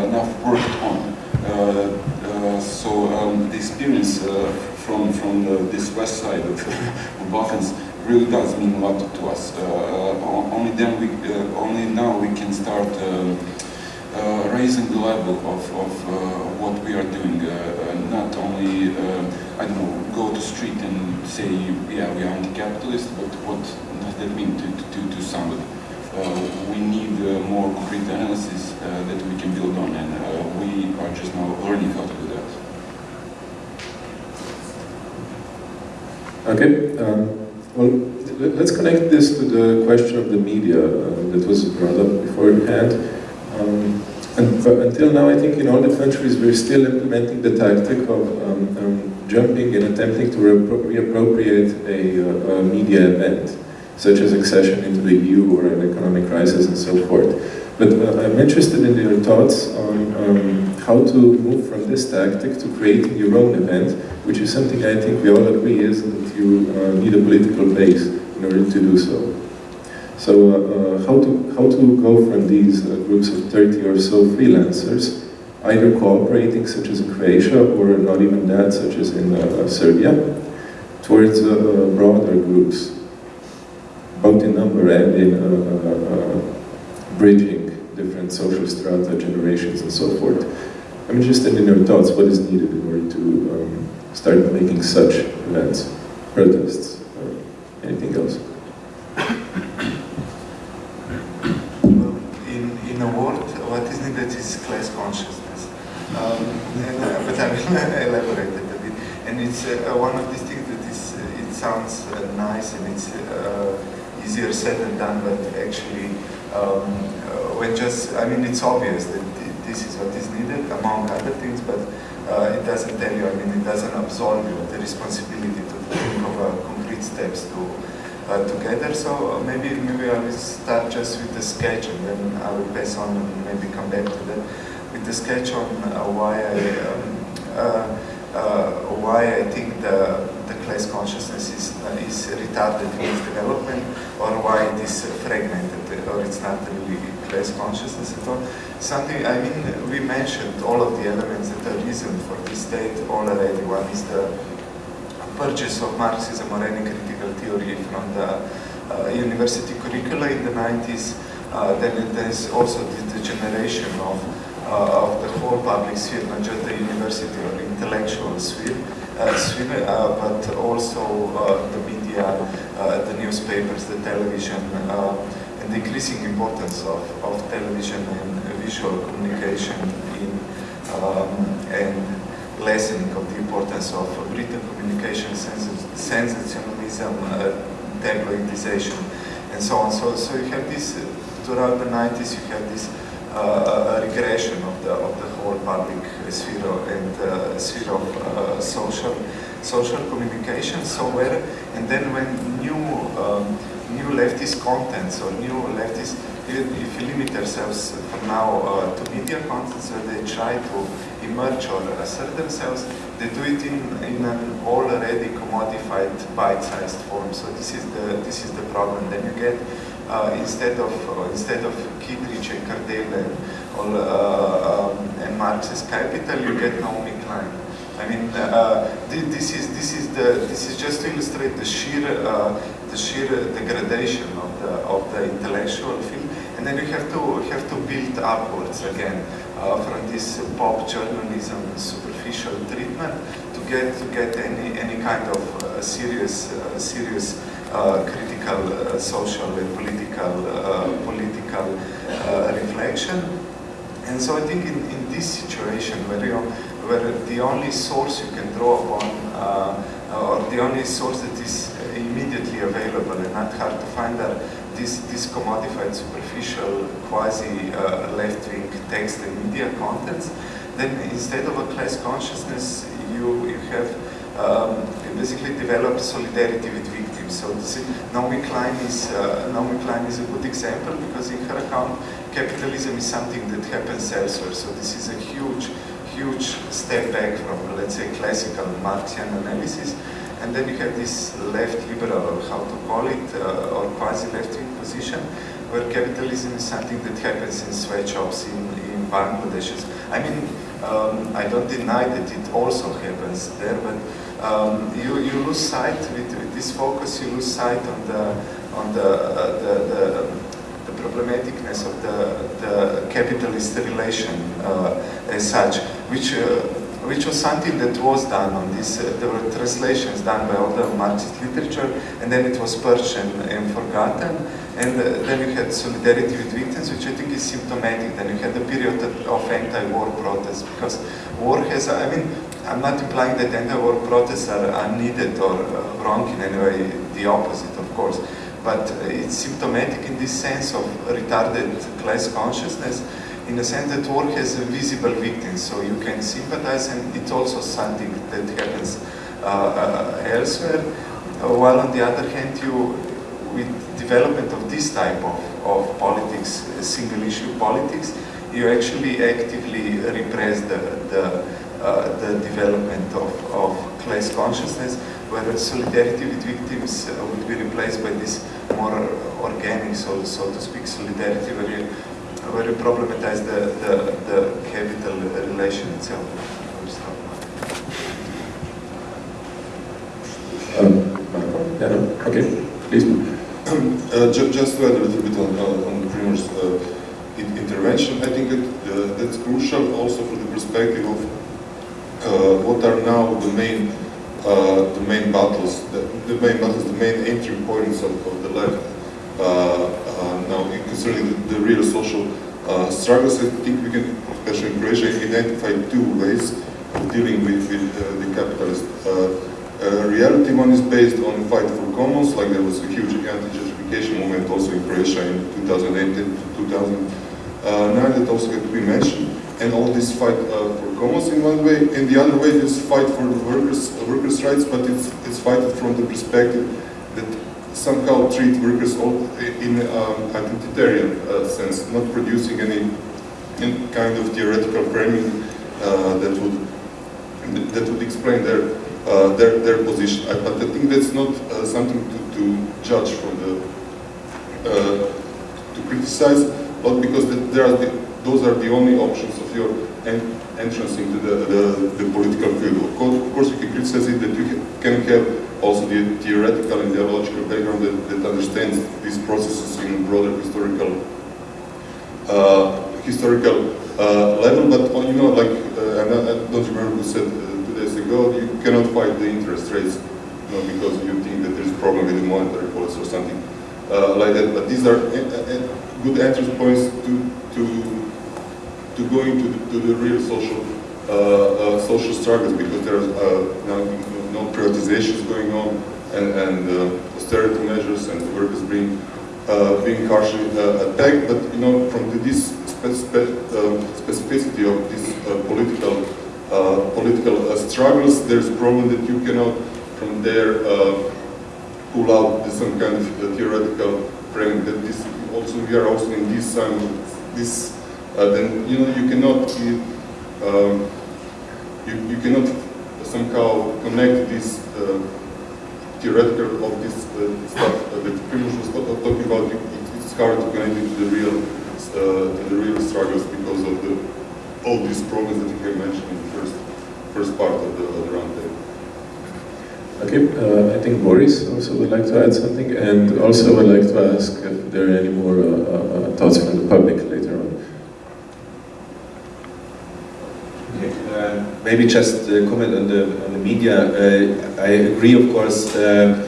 enough worked on. Uh, uh, so um, the experience uh, from from the, this west side of the Balkans really does mean a lot to us. Only then we, only now we can start um, uh, raising the level of, of uh, what we are doing. Uh, not only I don't know, go to street and say yeah we are anti-capitalist, but what does that mean to to, to somebody? We need more concrete analysis that we can build on, and are just now learning how to do that. Okay, um, well, let- let's connect this to the question of the media uh, that was brought up beforehand. Um, and, until now, I think in all the countries we're still implementing the tactic of um, um, jumping and attempting to reappropriate a, uh, a media event, such as accession into the EU or an economic crisis and so forth. But uh, I'm interested in your thoughts on um, how to move from this tactic to creating your own event, which is something I think we all agree is that you uh, need a political base in order to do so. So uh, uh, how, to, how to go from these uh, groups of 30 or so freelancers, either cooperating such as in Croatia or not even that such as in uh, Serbia, towards uh, uh, broader groups, both in number and in uh, uh, uh, bridging different social strata, generations and so forth. I'm interested in your thoughts, what is needed in order to um, start making such events, protests, or anything else? Well, in, in a word, what is needed is class consciousness. Um, and, uh, but I will elaborate it a bit. And it's uh, one of these things that is, uh, it sounds uh, nice and it's uh, easier said than done, but actually, um, uh, when just, I mean, it's obvious that th- this is what is needed, among other things, but uh, it doesn't tell you, I mean, it doesn't absolve you the responsibility to think of uh, concrete steps to uh, together. So uh, maybe maybe I will start just with the sketch and then I will pass on and maybe come back to that with the sketch on uh, why I um, uh, why I think the the class consciousness is is retarded in its development or why it is fragmented or it's not really class consciousness at all. Something I mean we mentioned all of the elements that are reason for this state already. One is the purchase of Marxism or any critical theory from the uh, university curricula in the 90s. Uh, then there's also the, the generation of, uh, of the whole public sphere, not just the university or intellectual sphere, uh, sphere uh, but also uh, the media, the newspapers, the television, uh, increasing importance of, of television and visual communication in um, and lessening of the importance of written communication, sens- sensationalism, uh, tabloidization, and so on. So, so you have this, uh, throughout the 90s, you have this uh, regression of the, of the whole public sphere and uh, sphere of uh, social, social communication. So where, and then when new, um, new leftist contents or new leftist, if you limit yourselves for now uh, to media contents where they try to emerge or assert themselves, they do it in, in an already commodified bite-sized form. So this is the this is the problem. Then you get uh, instead of uh, instead of Kidrich and and, all, uh, um, and Marxist capital, you get Naomi Klein. I mean, uh, this is this is the this is just to illustrate the sheer uh, the sheer degradation of the of the intellectual field, and then you have to have to build upwards again uh, from this pop journalism superficial treatment to get to get any any kind of uh, serious uh, serious uh, critical uh, social and political uh, political reflection. And so I think in, in this situation where, you where the only source you can draw upon, or the only source that is immediately available and not hard to find are this, this commodified, superficial, quasi-left-wing uh, text and media contents, then instead of a class consciousness, you, you have um, basically developed solidarity with victims. So this, Naomi Klein is uh, Naomi Klein is a good example because in her account, capitalism is something that happens elsewhere. So this is a huge, huge step back from, let's say, classical Marxian analysis. And then you have this left liberal, or how to call it, uh, or quasi-left-wing position, where capitalism is something that happens in sweatshops in, in. I mean, um, I don't deny that it also happens there, but um, you, you lose sight with, with, this focus. You lose sight on the on the uh, the, the, the, problematicness of the the capitalist relation uh, as such, which. Uh, which was something that was done on this, uh, there were translations done by all the Marxist literature, and then it was purged and, and forgotten, and uh, then you had solidarity with victims, which I think is symptomatic, then you had a period of anti-war protests, because war has, I mean, I'm not implying that anti-war protests are unneeded or uh, wrong in any way, the opposite, of course. But uh, it's symptomatic in this sense of retarded class consciousness, in the sense that war has a visible victim, so you can sympathize, and it's also something that happens uh, uh, elsewhere. Uh, while on the other hand, you, with development of this type of, of politics, single issue politics, you actually actively repress the, the uh, the development of, of class consciousness, where solidarity with victims uh, would be replaced by this more organic, so, so to speak, solidarity where you, where you problematize the, the, the capital relation itself. Um, yeah, no. okay, please. Uh, ju just to add a little bit on, uh, on the Primož's uh, intervention, I think that, uh, that's crucial also from the perspective of uh, what are now the main uh, the main battles, the, the, main battles, the main entry points of, of the left uh, now concerning the, the, real social struggles. I think we can, especially in Croatia, identify two ways of dealing with, with the capitalist uh, reality. One is based on the fight for commons, like there was a huge anti-gentrification movement also in Croatia in 2008 and 2009 that also had to be mentioned and all this fight uh, for commons in one way, and the other way is fight for workers workers' rights, but it's it's fight from the perspective that somehow treat workers in um, identitarian uh, sense, not producing any, any, kind of theoretical framing uh, that would that would explain their uh, their their position. but I think that's not uh, something to, to judge from the uh, to criticize, but because there are the, those are the only options of your en entrance into the, the, the, political field. Of course, of course, you can criticize it that you can have also the theoretical and ideological background that, that understands these processes in broader historical uh, historical uh, level. But you know, like uh, I don't remember who said uh, two days ago, you cannot fight the interest rates, you know, because you think that there's a problem with the monetary policy or something uh, like that. But these are uh, good entrance points to to to go into the, to the real social uh, uh, social struggles because there's uh, now no privatizations going on and, and uh, austerity measures and workers being uh, being harshly uh, attacked. But you know, from the, this um, specificity of these political political struggles, there's a problem that you cannot from there pull out some kind of theoretical frame that this also we are also in this time this uh, then you know you cannot um, you, you cannot somehow connect this uh, theoretical of this uh, stuff that Primož was talking about. It, it's hard to connect it to the real to the real struggles because of the all these problems that you have mentioned in the first first part of the, of the roundtable. Okay, uh, I think Boris also would like to add something, and also would like to ask if there are any more uh, uh, thoughts from the public later on. maybe just uh, comment on the on the media. Uh, I agree, of course, uh,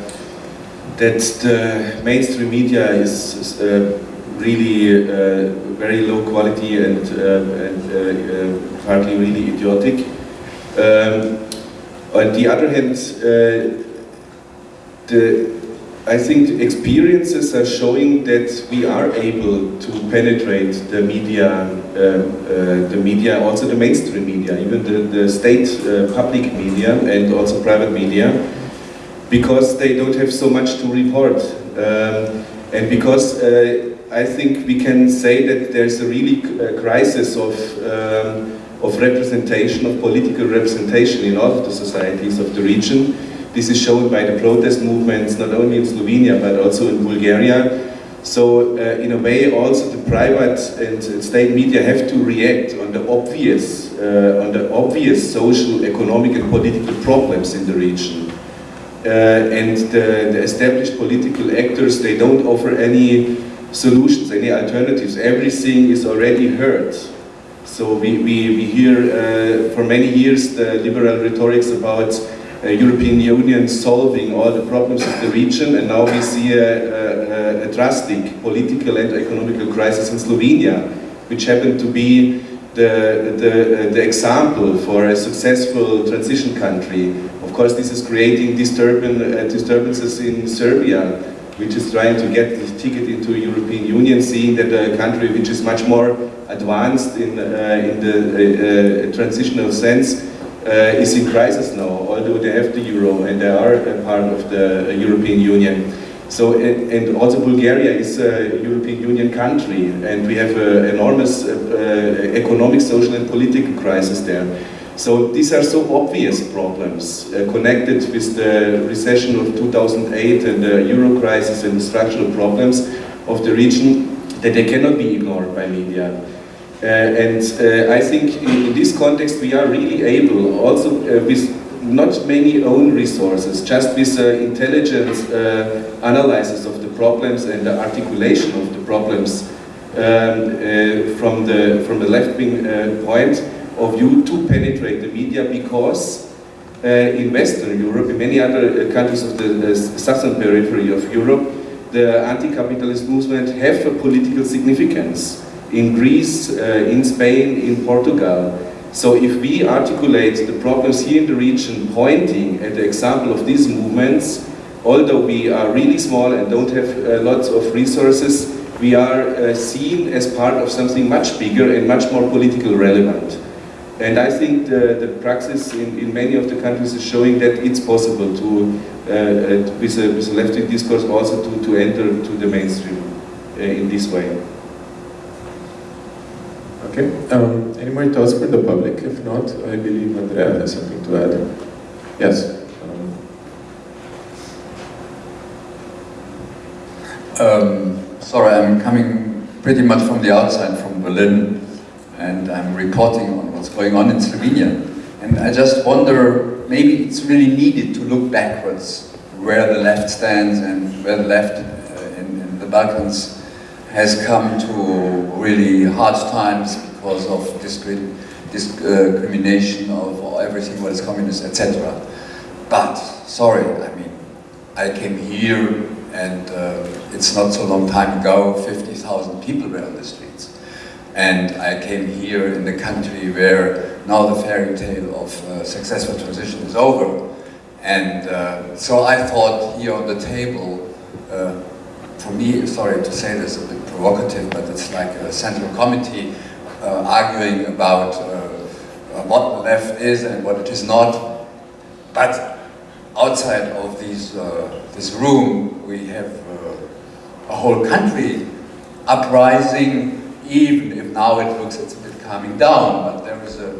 that the mainstream media is, is really very low quality and, and partly really idiotic. Um, on the other hand, the, I think experiences are showing that we are able to penetrate the media, uh, uh, the media, also the mainstream media, even the, the state uh, public media and also private media, because they don't have so much to report. Um, and because uh, I think we can say that there's a really uh, crisis of, um, of representation, of political representation in all of the societies of the region. This is shown by the protest movements, not only in Slovenia, but also in Bulgaria. So, uh, in a way, also the private and state media have to react on the obvious, uh, on the obvious social, economic, and political problems in the region. Uh, and the, the established political actors, they don't offer any solutions, any alternatives. Everything is already heard. So we, we, we hear uh, for many years the liberal rhetorics about European Union solving all the problems of the region, and now we see a, a, a drastic political and economical crisis in Slovenia, which happened to be the, the, uh, the example for a successful transition country. Of course, this is creating uh, disturbances in Serbia, which is trying to get the ticket into European Union, seeing that a country which is much more advanced in, uh, in the uh, transitional sense uh, is in crisis now, although they have the euro and they are a part of the European Union. So, and, and also Bulgaria is a European Union country and we have an enormous uh, uh, economic, social and political crisis there. So these are so obvious problems uh, connected with the recession of 2008 and the euro crisis and the structural problems of the region that they cannot be ignored by media. Uh, and uh, I think in, this context we are really able, also uh, with not many own resources, just with intelligent analysis of the problems and the articulation of the problems um, from the from the left-wing point of view to penetrate the media because uh, in Western Europe, in many other uh, countries of the, the, southern periphery of Europe, the anti-capitalist movement have a political significance in Greece, uh, in Spain, in Portugal. So if we articulate the problems here in the region pointing at the example of these movements, although we are really small and don't have uh, lots of resources, we are uh, seen as part of something much bigger and much more politically relevant. And I think the, the praxis in, in many of the countries is showing that it's possible to, uh, uh with, a, a left-wing discourse also to, to enter to the mainstream uh, in this way. Okay, um, any more thoughts for the public? If not, I believe Andrea has something to add. Yes. Um, um, sorry, I'm coming pretty much from the outside, from Berlin, and I'm reporting on what's going on in Slovenia. And I just wonder, maybe it's really needed to look backwards, where the left stands and where the left uh, in, in the Balkans has come to really hard times because of discri discrimination of everything what is communist, etc. But, sorry, I mean, I came here and uh, it's not so long time ago, 50,000 people were on the streets. And I came here in the country where now the fairy tale of uh, successful transition is over. And uh, so I thought here on the table, uh, for me, sorry to say this, a bit provocative, but it's like a central committee uh, arguing about uh, what the left is and what it is not. But outside of these, uh, this room, we have a whole country uprising, even if now it looks it's a bit calming down, but there is a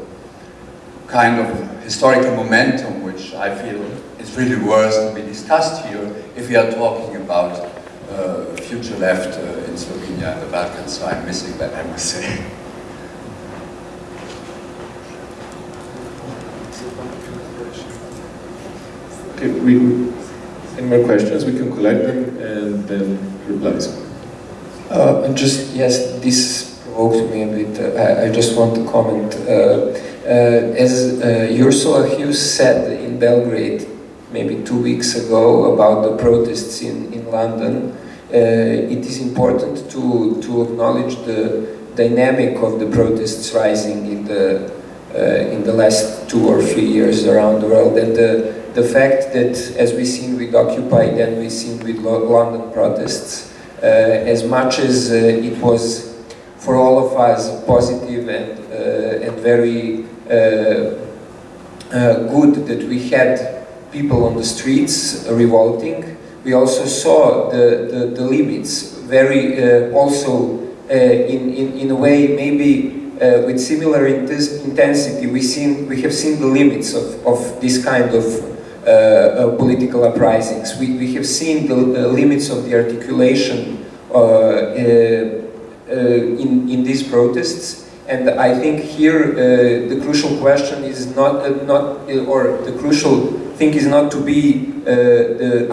kind of historical momentum which I feel is really worth to be discussed here if we are talking about uh, future left uh, in Slovenia and the Balkans, so I'm missing that, I must say. Okay, we, any more questions? We can collect them and then replies. Uh, just, yes, this provoked me a bit. Uh, I, I, just want to comment. Uh, uh as uh, Ursula Huws said in Belgrade maybe two weeks ago about the protests in, in London, it is important to, to acknowledge the dynamic of the protests rising in the, uh, in the last two or three years around the world. And the, the fact that as we've seen with Occupy then we've seen with London protests uh, as much as uh, it was for all of us positive and, uh, and very uh, good that we had people on the streets revolting. We also saw the, the, the limits very also uh, in, in, in a way maybe uh, with similar intensity. We, seen, we have seen the limits of, of this kind of uh, uh, political uprisings. We, we have seen the, limits of the articulation uh, uh, in, in these protests. And I think here the crucial question is not, not or the crucial thing is not to be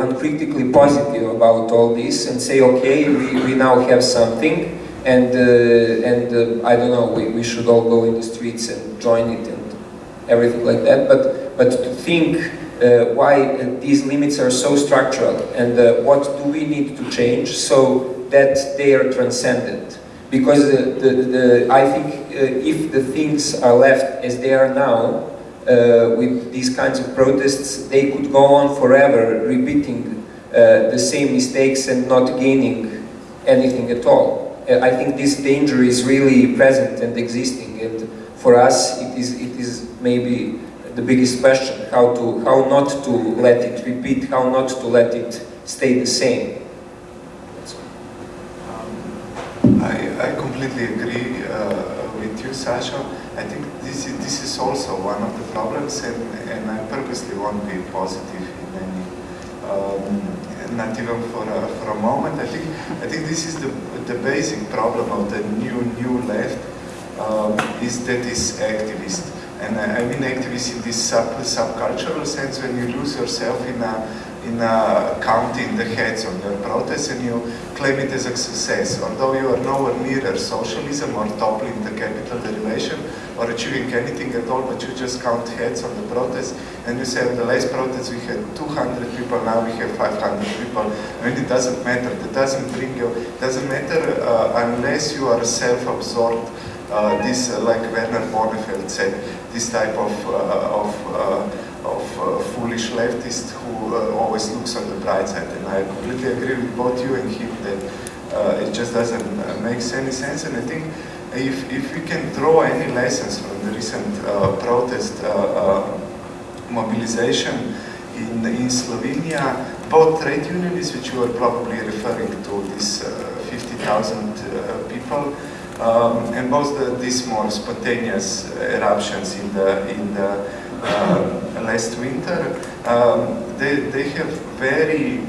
uncritically positive about all this and say okay we, we now have something and uh, and uh, I don't know, we, we should all go in the streets and join it and everything like that. But but to think uh, why these limits are so structural and what do we need to change so that they are transcendent Because the, the, the I think if the things are left as they are now, uh, with these kinds of protests, they could go on forever repeating uh, the same mistakes and not gaining anything at all. Uh, I think this danger is really present and existing and for us it is, it is maybe the biggest question, how, to, how not to let it repeat, how not to let it stay the same. I, I completely agree uh, with you, Sasha. I think this is, this is also one of the problems and, and I purposely won't be positive in any um, not even for a, for a moment. I think I think this is the the basic problem of the new new left um, is that it's activist. And I, I mean activist in this sub subcultural sense when you lose yourself in a in uh, counting the heads on your protest and you claim it as a success, although you are nowhere near socialism or toppling the capital derivation or achieving anything at all, but you just count heads on the protest and you say the last protest we had 200 people, now we have 500 people. Mean, it doesn't matter, that doesn't bring you, It doesn't matter uh, unless you are self-absorbed uh, this, uh, like Werner Bonefeld said, this type of, uh, of uh, of uh, foolish leftist who uh, always looks on the bright side. And I completely agree with both you and him that uh, it just doesn't uh, make any sense. And I think if, if we can draw any lessons from the recent uh, protest uh, mobilization in, in Slovenia, both trade unions, which you are probably referring to, these 50,000 people, um, and both the, these more spontaneous eruptions in the, in the uh, last winter, um, they, they have very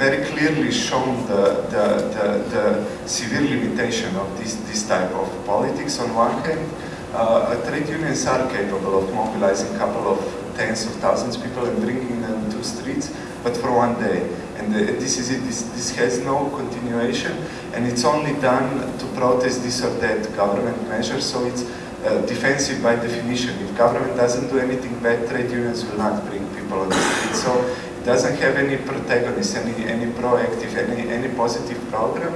very clearly shown the, the, the, the, severe limitation of this, this type of politics. On one hand, uh, trade unions are capable of mobilizing a couple of tens of thousands of people and bringing them to streets, but for one day. And uh, this is it, this, this has no continuation, and it's only done to protest this or that government measure, so it's uh, defensive by definition. If government doesn't do anything bad, trade unions will not bring So it doesn't have any protagonist, any, any proactive, any, any positive program.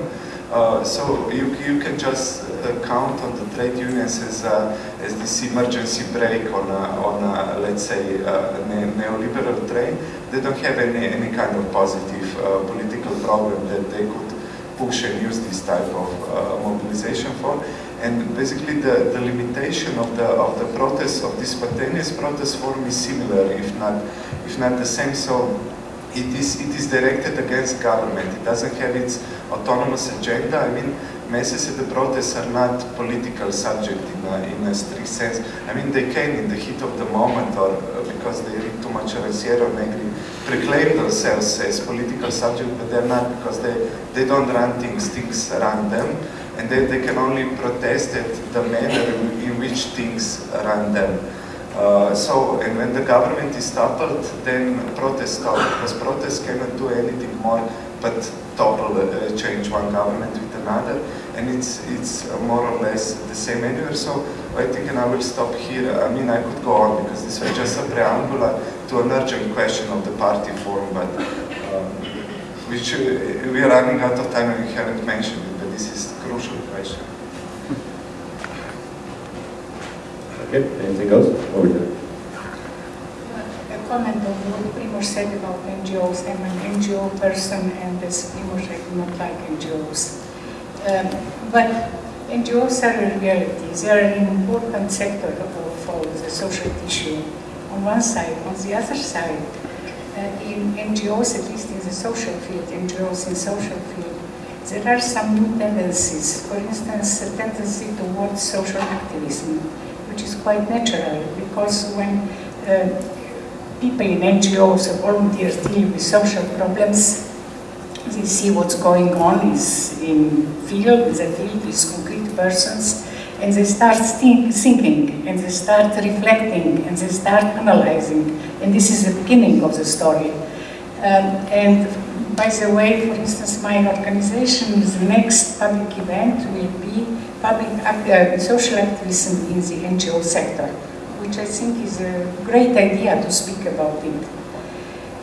Uh, so you, you can just uh, count on the trade unions as, uh, as this emergency brake on, on let's say, uh, ne neoliberal train. They don't have any, any kind of positive uh, political program that they could push and use this type of mobilization for. And basically the, the limitation of the of the protest, of this spontaneous protest form is similar, if not if not the same. So it is it is directed against government. It doesn't have its autonomous agenda. I mean, masses at the protests are not political subject in a, in a strict sense. I mean, they can in the heat of the moment or uh, because they read too much Sierra Negri, proclaim themselves as political subject, but they're not because they, they don't run things, things run them and then they can only protest at the manner in which things run them. Uh, so, and when the government is toppled, then protests stop, because protests cannot do anything more but topple, uh, change one government with another, and it's it's more or less the same anywhere. So I think, and I will stop here. I mean, I could go on because this was just a preamble to an urgent question of the party forum, but. Um, which uh, we are running out of time and we haven't mentioned it, but this is a crucial question. Okay, anything else? Over there. A comment on what Primož said about NGOs. I'm an NGO person and as Primož, I do not like NGOs. Um, but NGOs are a reality. They are an important sector of, of the social tissue on one side. On the other side, uh, in NGOs, at least in the social field, NGOs in social field, there are some new tendencies. For instance, a tendency towards social activism, which is quite natural because when uh, people in NGOs or volunteers deal with social problems, they see what's going on is in field, the field with concrete persons, and they start think, thinking, and they start reflecting, and they start analyzing, and this is the beginning of the story. Um, and by the way, for instance, my organization, the next public event will be public uh, social activism in the NGO sector, which I think is a great idea to speak about it.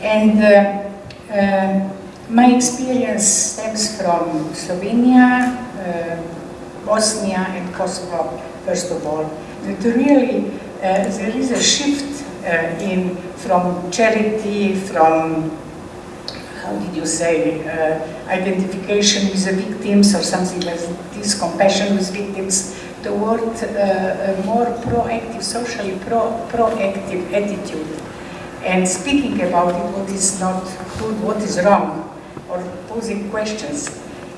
And uh, uh, my experience stems from Slovenia, uh, Bosnia and Kosovo, first of all. That really uh, there is a shift uh, in from charity, from how did you say, uh, identification with the victims or something like this, compassion with victims, toward uh, a more proactive, socially pro proactive attitude. And speaking about it, what is not good, what is wrong, or posing questions.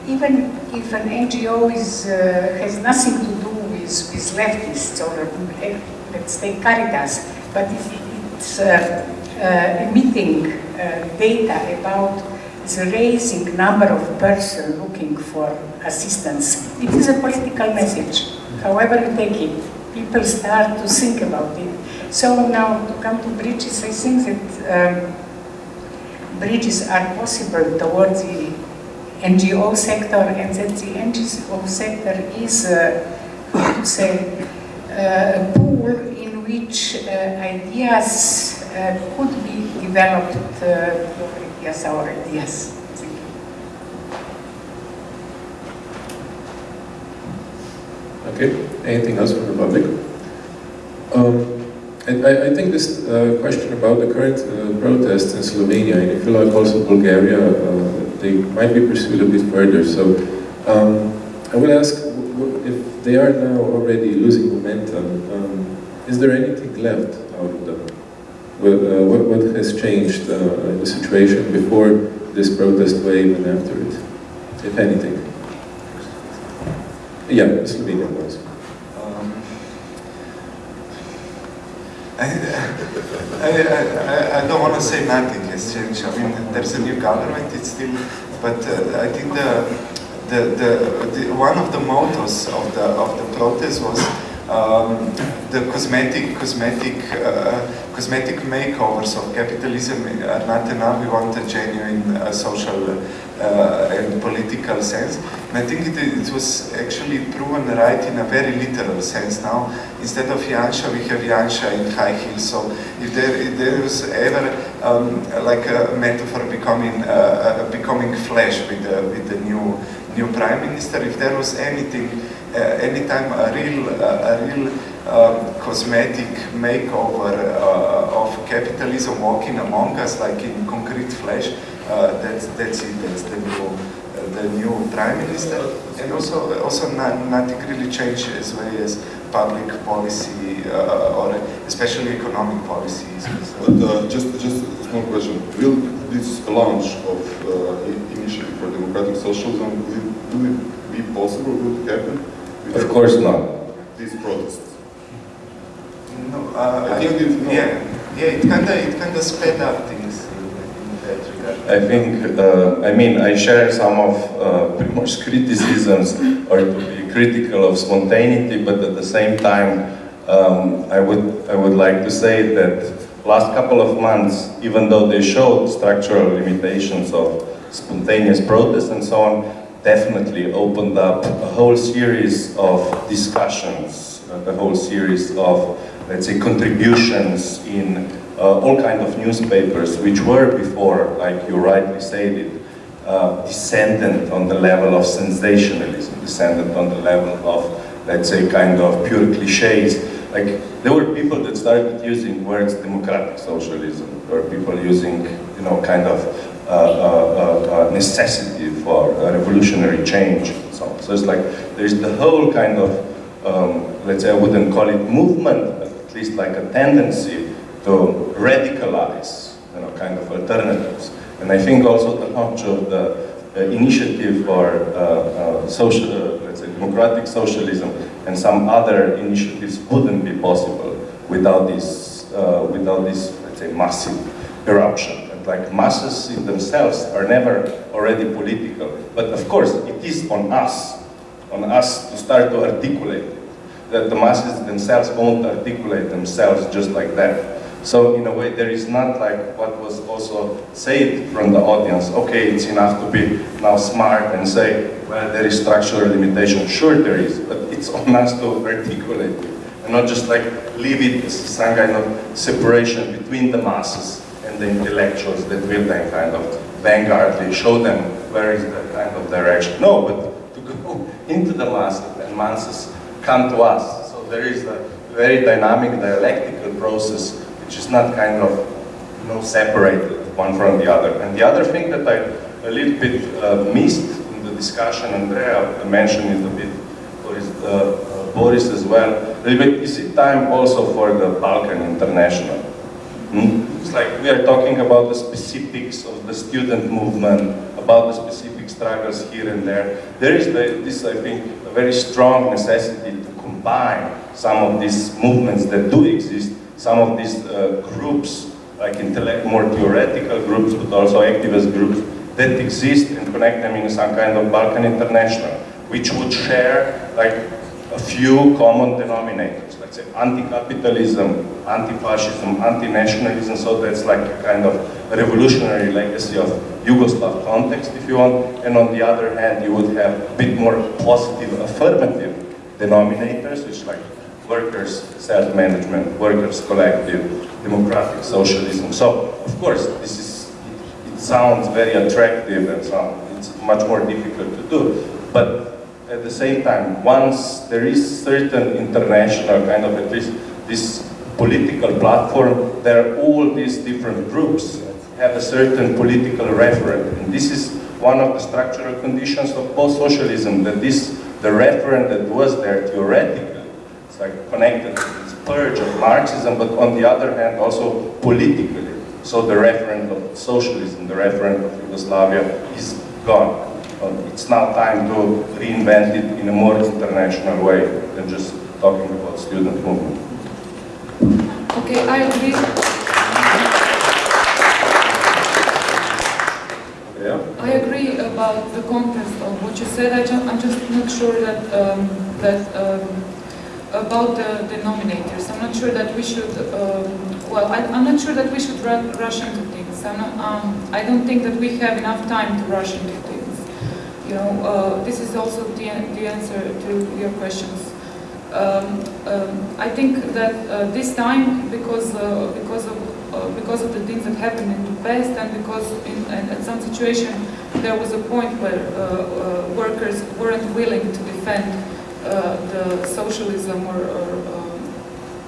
Even if an NGO is, uh, has nothing to do with, with leftists or uh, let's take Caritas, but if it's uh, uh, emitting uh, data about the raising number of persons looking for assistance, it is a political message. However you take it, people start to think about it. So now to come to bridges, I think that um, bridges are possible towards the NGO sector and that the NGO sector is, uh, how to say, uh, a pool in which uh, ideas uh, could be developed, uh, ideas, our ideas. Okay, anything else from the public? Um, I, I, think this uh, question about the current uh, protests in Slovenia, and if you like also Bulgaria, uh, they might be pursued a bit further. So um, I will ask, if they are now already losing momentum, um, is there anything left out of them? Uh, what, what, has changed uh, in the situation before this protest wave and after it, if anything? Yeah, Slovenia was. I, I, I, I, don't want to say nothing has changed. I mean, there's a new government, it's still, but uh, I think the, the, the, the, one of the mottos of the, of the protest was um, the cosmetic, cosmetic, uh, cosmetic makeovers of capitalism are not enough. We want a genuine uh, social uh, and political sense. And I think it, it, was actually proven right in a very literal sense. Now, instead of Janša, we have Janša in high heels. So if there, if there was ever um, like a metaphor becoming uh, becoming flesh with the, with the new new prime minister, if there was anything, uh, anytime a real a real um, cosmetic makeover uh, of capitalism walking among us, like in concrete flesh, uh, that's that's it. That's the new uh, the new prime minister, and also also not, nothing really changed as well as public policy uh, or especially economic policies. But uh, just just a small question: Will this launch of initiative for democratic socialism will, it be possible? Will it happen? Of course not. These protests. No, uh, I, think I, no. yeah, yeah, it kind of it kind of sped up things. I think, uh, I mean, I share some of uh, Primož's criticisms or to be critical of spontaneity, but at the same time, um, I would I would like to say that last couple of months, even though they showed structural limitations of spontaneous protests and so on, definitely opened up a whole series of discussions, a whole series of, let's say, contributions in uh, all kind of newspapers, which were before, like you rightly said it, uh, descendant on the level of sensationalism, descendant on the level of, let's say, kind of pure cliches. Like, there were people that started using words democratic socialism. Were people using, you know, kind of uh, uh, uh, necessity for revolutionary change so. So it's like, there's the whole kind of, um, let's say, I wouldn't call it movement, but at least like a tendency to radicalize, you know, kind of alternatives. And I think also the launch of the uh, initiative for uh, uh, social, let's say, democratic socialism and some other initiatives wouldn't be possible without this, without this, let's say, massive eruption. Like masses in themselves are never already political, but of course it is on us, on us to start to articulate. That the masses themselves won't articulate themselves just like that. So in a way, there is not like what was also said from the audience, okay, it's enough to be now smart and say, well, there is structural limitation. Sure there is, but it's on us to articulate it. And not just like leave it as some kind of separation between the masses and the intellectuals that will then kind of vanguard, vanguardly show them where is the kind of direction. No, but to go into the masses and masses come to us. So there is a very dynamic dialectical process which is not kind of you know, separated one from the other. And the other thing that I a little bit uh, missed in the discussion, Andrea mentioned it a bit, Boris, uh, uh, Boris as well, a little bit, is it time also for the Balkan International? Hmm? Like we are talking about the specifics of the student movement, about the specific struggles here and there. There is the, this, I think, a very strong necessity to combine some of these movements that do exist some of these uh, groups, like intellect, more theoretical groups, but also activist groups, that exist and connect them in some kind of Balkan International, which would share like a few common denominators, let's say anti-capitalism, anti-fascism, anti-nationalism, so that's like a kind of revolutionary legacy of Yugoslav context, if you want, and on the other hand, you would have a bit more positive, affirmative denominators, which like workers' self-management, workers' collective, democratic socialism. So, of course, this is, it, it sounds very attractive and so it's much more difficult to do. But at the same time, once there is certain international kind of at least this political platform, there are all these different groups have a certain political referent. And this is one of the structural conditions of post-socialism, that this, the referent that was there theoretically it's like connected to this purge of Marxism, but on the other hand also politically. So the referent of socialism, the referent of Yugoslavia is gone. It's now time to reinvent it in a more international way than just talking about student movement. Okay, I agree. Yeah. I agree about the context of what you said. I am just not sure that um, that um, about the denominators. I'm not sure that we should, um, well, I, am not sure that we should rush into things. I'm not, um, I don't think that we have enough time to rush into things. You know, uh, this is also the, the answer to your questions. Um, um I think that uh, this time, because uh, because of uh, because of the things that happened in the past, and because in, at some situation there was a point where uh, uh, workers weren't willing to defend the socialism or, or um,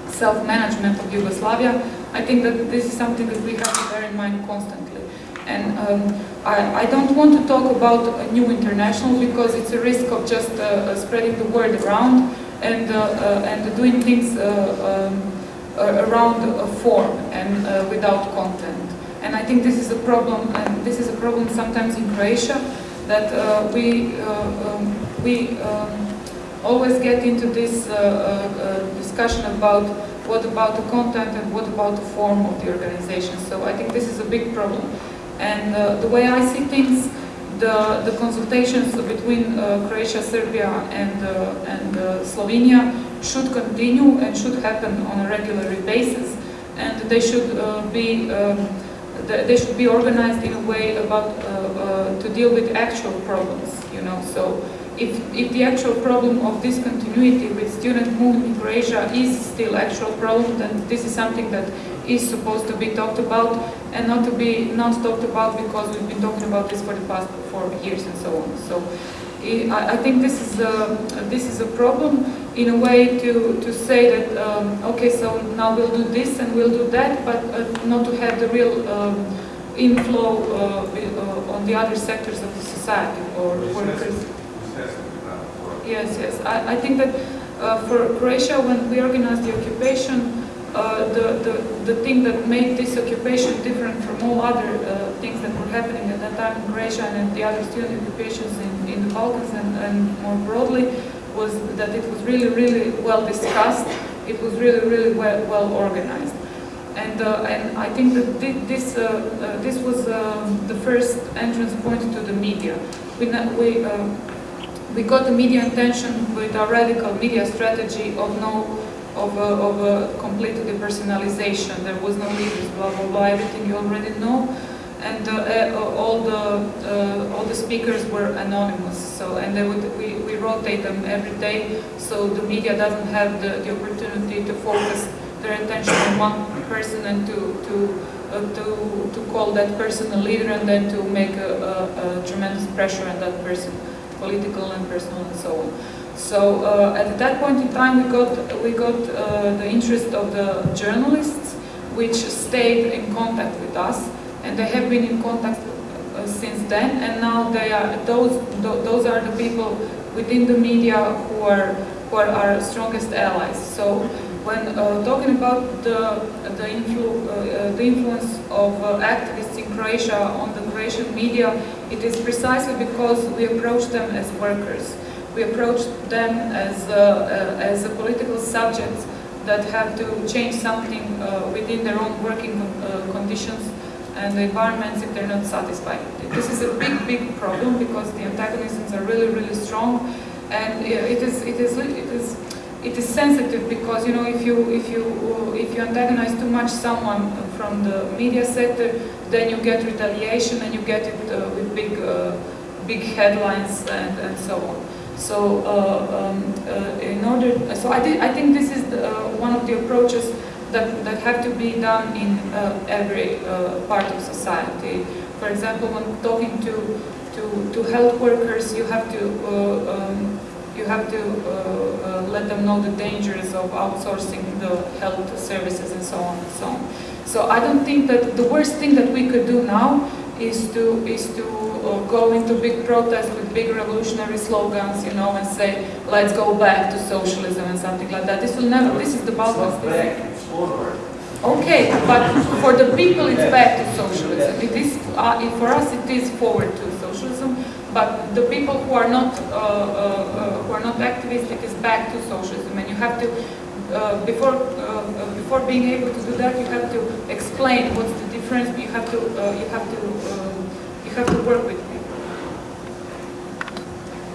self-management of Yugoslavia, I think that this is something that we have to bear in mind constantly. And um, I, I, don't want to talk about a new international because it's a risk of just uh, uh spreading the word around and, uh, uh, and doing things um, around a form and without content. And I think this is a problem, and this is a problem sometimes in Croatia, that we, um, we um, always get into this uh, uh, uh, discussion about what about the content and what about the form of the organization. So I think this is a big problem. And the way I see things, the, the consultations between uh, Croatia, Serbia and, uh, and uh, Slovenia should continue and should happen on a regular basis. And they should be um, they should be organized in a way about to deal with actual problems you know? So if, if the actual problem of discontinuity with student movement in Croatia is still actual problem, then this is something that is supposed to be talked about and not to be not talked about because we've been talking about this for the past four years and so on. So I, I think this is a, this is a problem in a way to, to say that, um, okay, so now we'll do this and we'll do that, but uh, not to have the real um, inflow uh, uh, on the other sectors of the society or workers. Yes, yes. I, I think that uh, for Croatia, when we organized the occupation, uh, the, the, the thing that made this occupation different from all other uh, things that were happening at that time in Croatia and the other student occupations in, in the Balkans and, and more broadly was that it was really, really well discussed. It was really, really well, well organized. And, uh, and I think that this, uh, uh, this was um, the first entrance point to the media. We, we, we got the media attention with a radical media strategy of no of a, of a complete depersonalization. There was no leaders, blah blah blah. Everything you already know, and uh, uh, all the uh, all the speakers were anonymous. So and they would we, we rotate them every day, so the media doesn't have the, the opportunity to focus their attention on one person and to to uh, to to call that person a leader and then to make a, a, a tremendous pressure on that person, political and personal and so on. So uh, at that point in time, we got we got uh, the interest of the journalists, which stayed in contact with us, and they have been in contact uh, since then. And now they are those th those are the people within the media who are who are our strongest allies. So when uh, talking about the the, influ uh, the influence of uh, activists in Croatia on the Croatian media, it is precisely because we approach them as workers we approach them as, uh, as a political subjects that have to change something uh, within their own working uh, conditions and the environments if they're not satisfied. This is a big, big problem because the antagonisms are really, really strong, and it is, it is, it is, it is sensitive because you know if you, if you, if you antagonize too much someone from the media sector, then you get retaliation and you get it uh, with big, uh, big headlines and, and so on. So uh, um, uh, in order, so I, I think this is the, uh, one of the approaches that, that have to be done in every part of society. For example, when talking to, to, to health workers, you have to um, you have to let them know the dangers of outsourcing the health services and so on and so on. So I don't think that the worst thing that we could do now is to is to go into big protests with big revolutionary slogans, you know, and say, let's go back to socialism and something like that. This will never, this is the Balkans. Okay, but for the people it's back to socialism. It is, uh, for us it is forward to socialism, but the people who are not uh, uh, uh who are not activists, it is back to socialism, and you have to uh, before uh, before being able to do that, you have to explain what's the difference. You have to you have to have to work with people.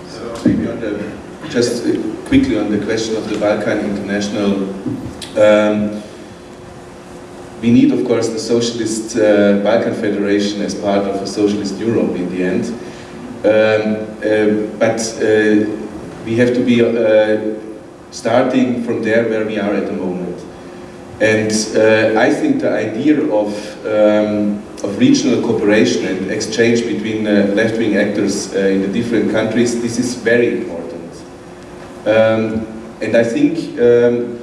So maybe on the just quickly on the question of the Balkan International. Um, we need, of course, the Socialist uh, Balkan Federation as part of a Socialist Europe in the end. Um, uh, but uh, we have to be uh, starting from there where we are at the moment. And uh, I think the idea of, um, of regional cooperation and exchange between uh, left-wing actors uh, in the different countries, this is very important. Um, and I think um,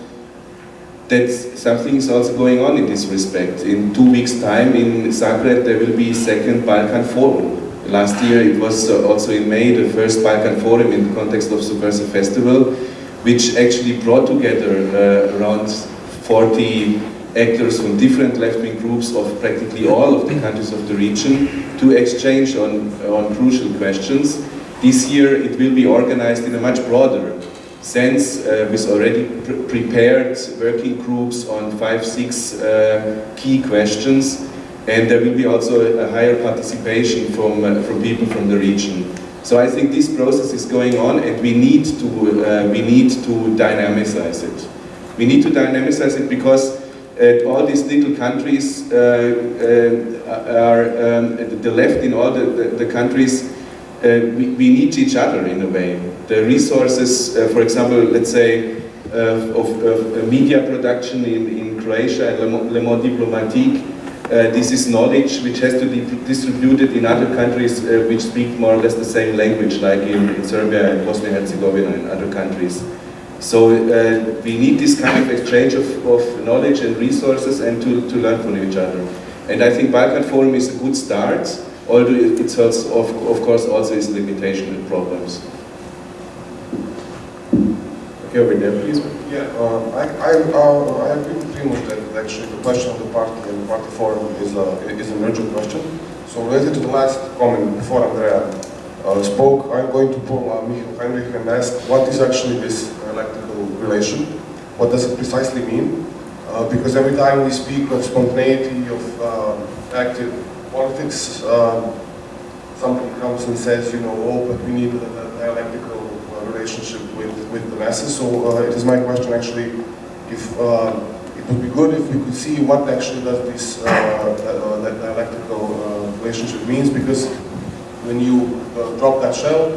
that something is also going on in this respect. In two weeks' time in Zagreb there will be a second Balkan Forum. Last year it was uh, also in May the first Balkan Forum in the context of Subversive Festival which actually brought together uh, around 40 actors from different left-wing groups of practically all of the countries of the region to exchange on, on crucial questions. This year it will be organized in a much broader sense uh, with already pre prepared working groups on five, six uh, key questions and there will be also a higher participation from, uh, from people from the region. So I think this process is going on and we need to, uh, we need to dynamicize it. We need to dynamicize it because all these little countries uh, uh are, um, the left in all the, the, the countries, uh, we, we, need each other in a way. The resources, uh, for example, let's say, of, of, media production in, in Croatia and Le Mo- Le Monde Diplomatique, uh, this is knowledge which has to be distributed in other countries uh, which speak more or less the same language, like in, in Serbia and Bosnia and Herzegovina and other countries. So uh, we need this kind of exchange of, of knowledge and resources and to, to learn from each other. And I think Balkan Forum is a good start, although it has, of, of course, also its limitation and problems. Okay, over there, please. Yeah, uh, I, I, uh, I agree with Primož that actually the question of the party and the party forum is, a is an urgent question. So related to the last comment before Andrea uh, spoke, I'm going to pull uh, Michael Heinrich and ask what is actually this dialectical relation? What does it precisely mean? Uh, because every time we speak of spontaneity, of um, active politics, um, somebody comes and says, you know, oh, but we need a, a dialectical uh, relationship with, with the masses. So uh, it is my question actually, if um, it would be good if we could see what actually does this uh, uh, dialectical uh, relationship means, because when you uh, drop that shell,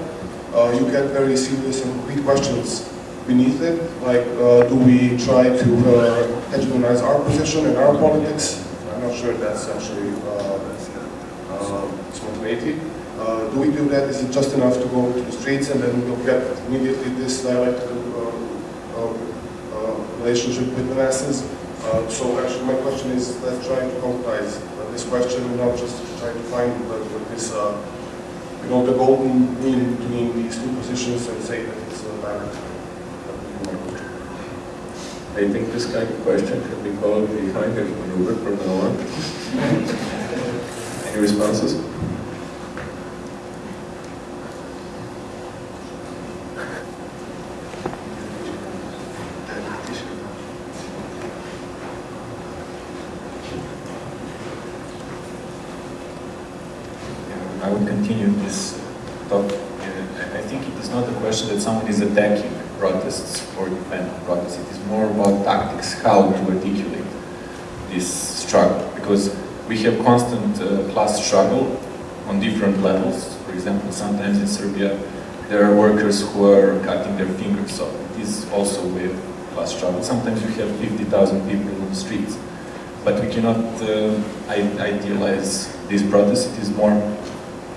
uh, you get very serious and concrete questions beneath it, like uh, do we try to uh, hegemonize our position and our politics? I'm not sure that's actually uh, uh, spontaneity. Uh, do we do that? Is it just enough to go to the streets and then we'll get immediately this dialectical uh, uh, uh, relationship with the masses? Uh, so actually my question is, let's try to concretize uh, this question and not just try to find what this, uh, you know, the golden mean between these two positions and say that it's a direct. I think this kind of question can be called the Heinrich maneuver from now on. Any responses? Yeah, I would continue this talk. Uh, I think it is not a question that someone is attacking protests or defending protests. It is more about tactics, how to articulate this struggle. Because we have constant uh, class struggle on different levels. For example, sometimes in Serbia there are workers who are cutting their fingers off. It is also of class struggle. Sometimes you have 50,000 people on the streets. But we cannot uh, idealize these protests. It is more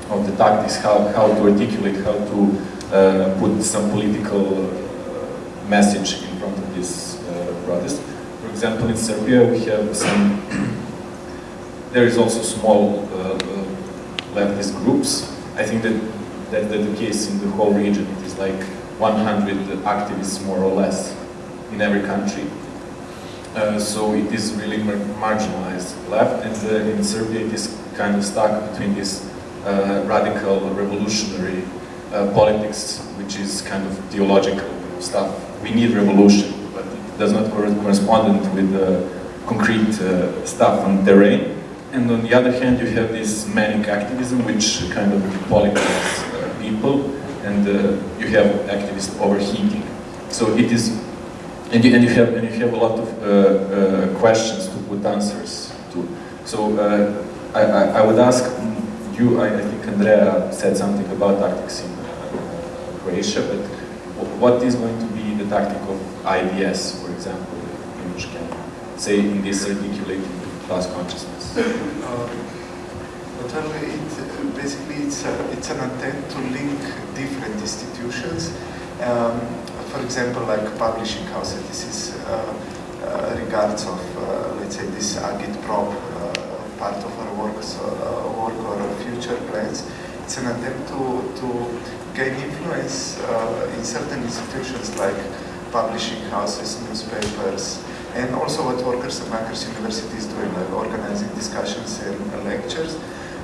of the tactics, how, how to articulate, how to uh, put some political uh, message in front of this uh, protest. For example, in Serbia we have some, there is also small uh, uh, leftist groups. I think that that the case in the whole region. It is like 100 activists more or less in every country. Uh, so it is really mar marginalized left, and uh, in Serbia it is kind of stuck between this uh, radical revolutionary uh, politics, which is kind of theological stuff. We need revolution, but it does not cor- correspond with concrete uh, stuff on terrain. And on the other hand, you have this manic activism, which kind of politics uh, people, and uh, you have activists overheating. So it is and you, and you have and you have a lot of uh, uh, questions to put answers to. So uh, I, I, I would ask you. I, I think Andrea said something about tactics in uh, Croatia, but what is going to be the tactic of IDS, for example, in can say in this articulating class consciousness? Uh, Well, it, basically it's, a, it's an attempt to link different institutions. Um, for example, like publishing houses, this is uh, uh, regards of, uh, let's say, this agitprop uh, part of our works, uh, work or our future plans. It's an attempt to, to gain influence uh, in certain institutions like publishing houses, newspapers, and also what Workers and Punks University is doing, like organizing discussions and lectures,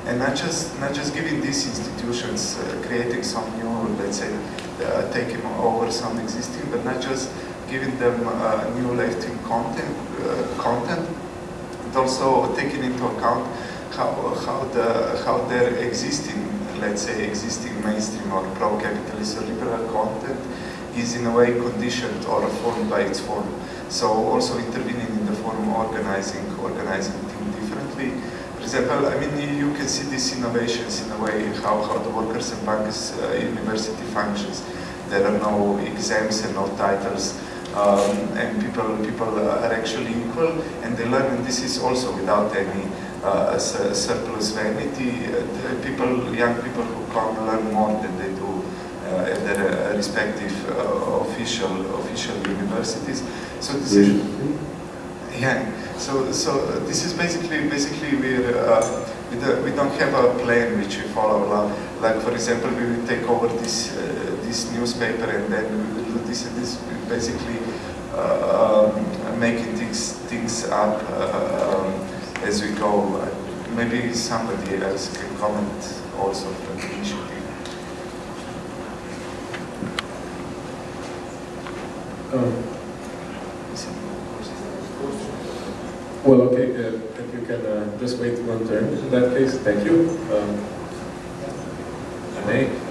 and not just not just giving these institutions uh, creating some new, let's say, uh, taking over some existing, but not just giving them uh, new left-wing content, uh, content, but also taking into account how how the how their existing, let's say, existing mainstream or pro-capitalist or liberal content is in a way conditioned or formed by its form. So also intervening in the form, of organizing, organizing things differently. For example, I mean, you can see these innovations in a way, how, how the Workers and Punks uh, University functions. There are no exams and no titles. Um, and people people are actually equal, and they learn. And this is also without any uh, surplus vanity. Uh, people, young people who come learn more than they do uh, at their respective official official universities. So this is yeah. So so this is basically basically we're we, do, we don't have a plan which we follow. Like for example, we will take over this uh, this newspaper and then we will do this and this. Basically, uh, um, making things things up uh, um, as we go. Maybe somebody else can comment also from the initiative. Um, well, okay, uh, if you can uh, just wait one turn in that case, thank you. Um, Anne?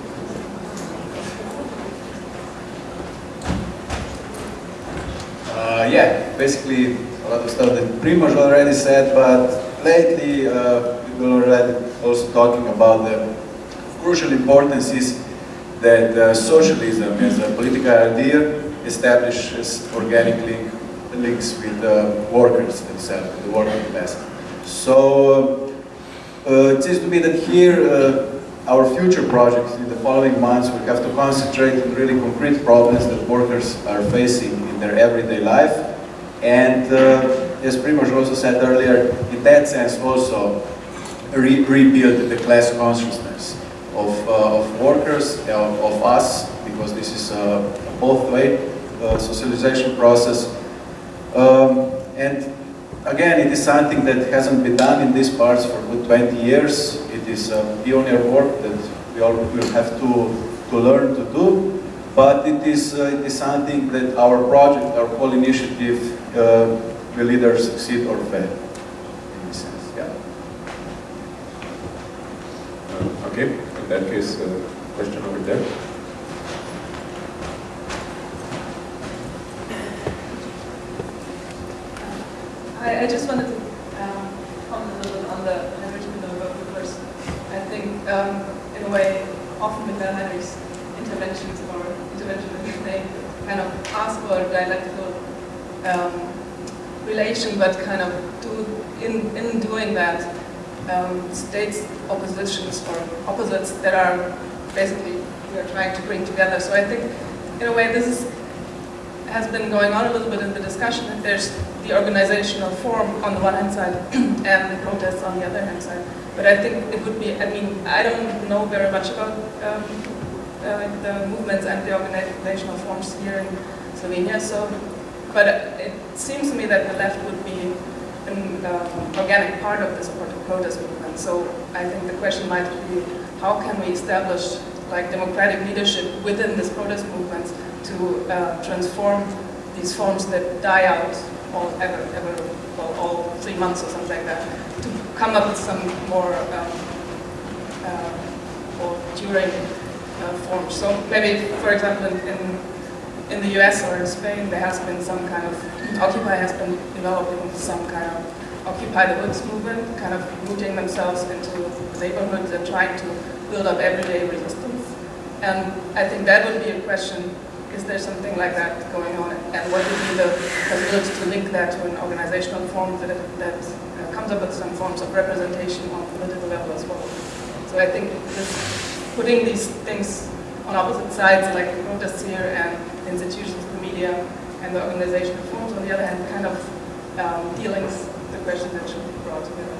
Uh, yeah, basically a lot of stuff that Primož already said, but lately uh, people already also talking about the crucial importance is that uh, socialism as a political idea establishes organic link, links with uh, workers themselves, the working class. So uh, it seems to me that here uh, our future projects in the following months will have to concentrate on really concrete problems that workers are facing in their everyday life. And uh, as Primož also said earlier, in that sense also re rebuild the class consciousness of, uh, of workers, of, of, us, because this is a both-way uh, socialization process. Um, and again, it is something that hasn't been done in these parts for good 20 years. It is a pioneer work that we all will have to, to learn to do. But it is, uh, it is something that our project, our whole initiative uh, will either succeed or fail. In this sense, yeah. Uh, okay, in that case, uh, question over there. I, I just wanted to um, comment a little bit on the Heinrich vote because I think, um, in a way, often with Heinrich's interventions or intervention in they kind of ask dialectical um, relation, but kind of do, in, in doing that, um, states oppositions or opposites that are basically we are trying to bring together. So I think, in a way, this is has been going on a little bit in the discussion that there's the organizational form on the one hand side and the protests on the other hand side. But I think it would be, I mean, I don't know very much about um, uh, the movements and the organizational forms here in Slovenia, so, but it seems to me that the left would be an uh, organic part of the supportive protest movement. So I think the question might be, how can we establish like democratic leadership within this protest movement to uh, transform these forms that die out all ever, ever, well, all three months or something like that, to come up with some more um, uh, or during uh, forms. So maybe, for example, in, in, in the US or in Spain, there has been some kind of, Occupy has been developing some kind of Occupy the Woods movement, kind of rooting themselves into neighborhoods and trying to build up everyday resistance. And I think that would be a question is there something like that going on? And what would be the possibility to link that to an organizational form that, that comes up with some forms of representation on political level as well? So I think putting these things on opposite sides, like protests here and institutions, the media, and the organizational forms, on the other hand, kind of um, dealings the question that should be brought together.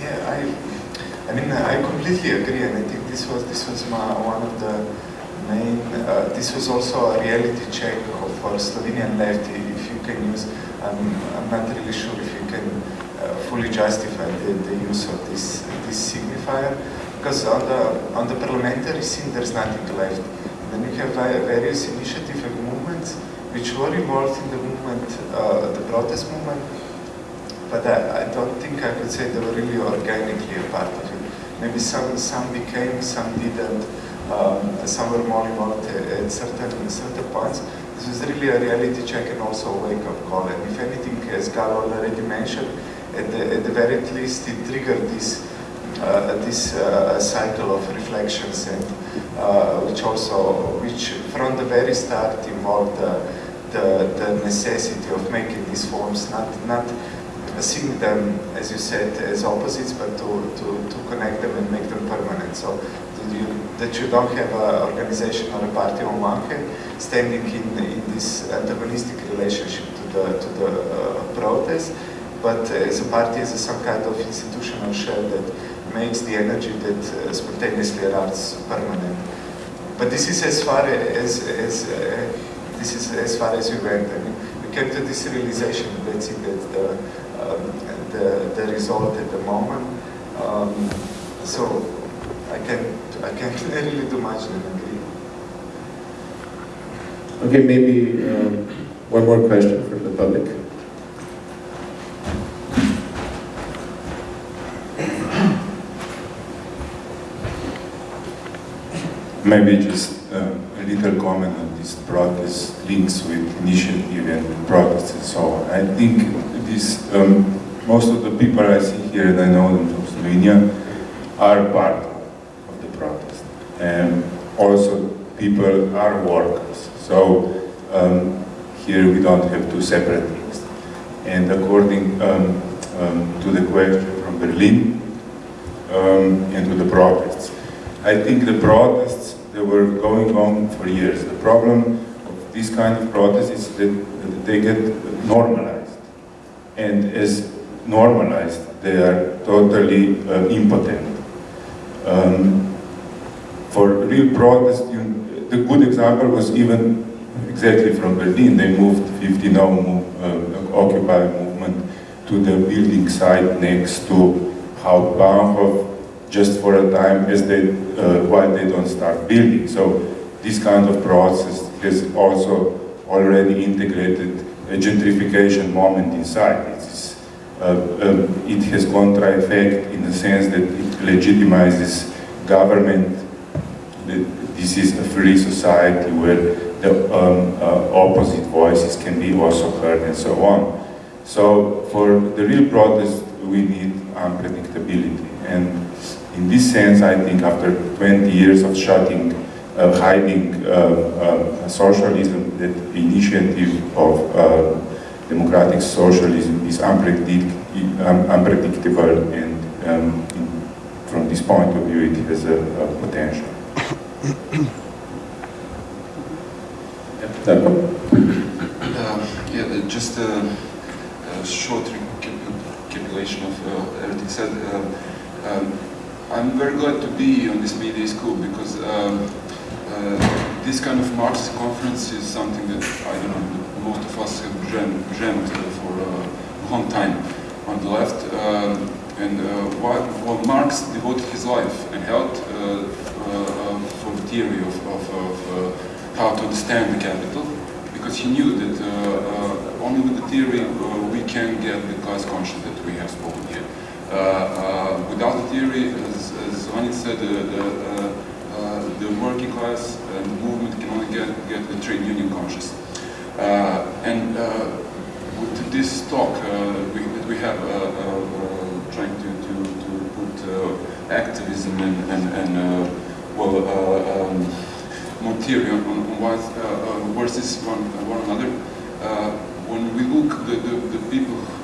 Yeah, I I mean, I completely agree, and I think this was this was my, one of the main. Uh, this was also a reality check for Slovenian left. If you can use, um, I'm not really sure if fully justify the, the, use of this this signifier, because on the on the parliamentary scene there's nothing left. Then you have various initiatives and movements which were involved in the movement, uh, the protest movement, but I, I, don't think I could say they were really organically a part of it. Maybe some, some became, some didn't, um, some were more involved at certain, certain points. This is really a reality check and also a wake-up call. And if anything, as Gal already mentioned, at the, at the very least, it triggered this uh, this uh, cycle of reflections and uh, which also, which from the very start involved the, the necessity of making these forms not, not seeing them, as you said, as opposites, but to, to, to connect them and make them permanent. So that you, that you don't have an organization or a party on one hand standing in, in this antagonistic relationship to the, to the uh, protest, but as a party as a, some kind of institutional shell that makes the energy that uh, spontaneously erupts permanent. But this is as far as, as uh, this is as far as we went. I mean, we came to this realization, let's see, that the, um, the, the result at the moment. Um, so I can I can't really do much than agree. Okay, maybe um, one more question from the public. Maybe just uh, a little comment on this protest links with initiative and protests and so on. I think this, um, most of the people I see here, and I know them from Slovenia, are part of the protest. And also people are workers. So um, here we don't have two separate things. And according um, um, to the question from Berlin um, and to the protests, I think the protests, they were going on for years. The problem of this kind of protests is that they get normalized. And as normalized, they are totally uh, impotent. Um, for real protest, you, the good example was even exactly from Berlin. They moved 50 now uh, Occupy movement to the building site next to Hauptbahnhof just for a time as they, uh, while they don't start building. So this kind of process has also already integrated a gentrification moment inside. It's, uh, um, it has contra effect in the sense that it legitimizes government. This is a free society where the um, uh, opposite voices can be also heard and so on. So for the real protest, we need unpredictability. And in this sense, I think after 20 years of shutting, uh, hiding uh, uh, socialism, that initiative of uh, democratic socialism is unpredict um, unpredictable and um, in, from this point of view, it has a, a potential. Uh, yeah, just a, a short recapitulation of uh, everything said. Uh, um, I'm very glad to be on this media school because um, uh, this kind of Marxist conference is something that I don't know most of us have dreamt, for a long time on the left. Um, and uh, while, while, Marx devoted his life and health uh, uh, for the theory of, of, of how to understand the capital, because he knew that only with the theory we can get the class conscience that we have spoken here. Uh, uh, without the theory, as, as said, the, the working class and movement can only get, get the trade union conscious. Uh, and with this talk we, that we have trying to, to, to put activism and, and, and well, um, more theory on, on, on what, uh, versus one, one another. Uh, when we look the, the, the people uh,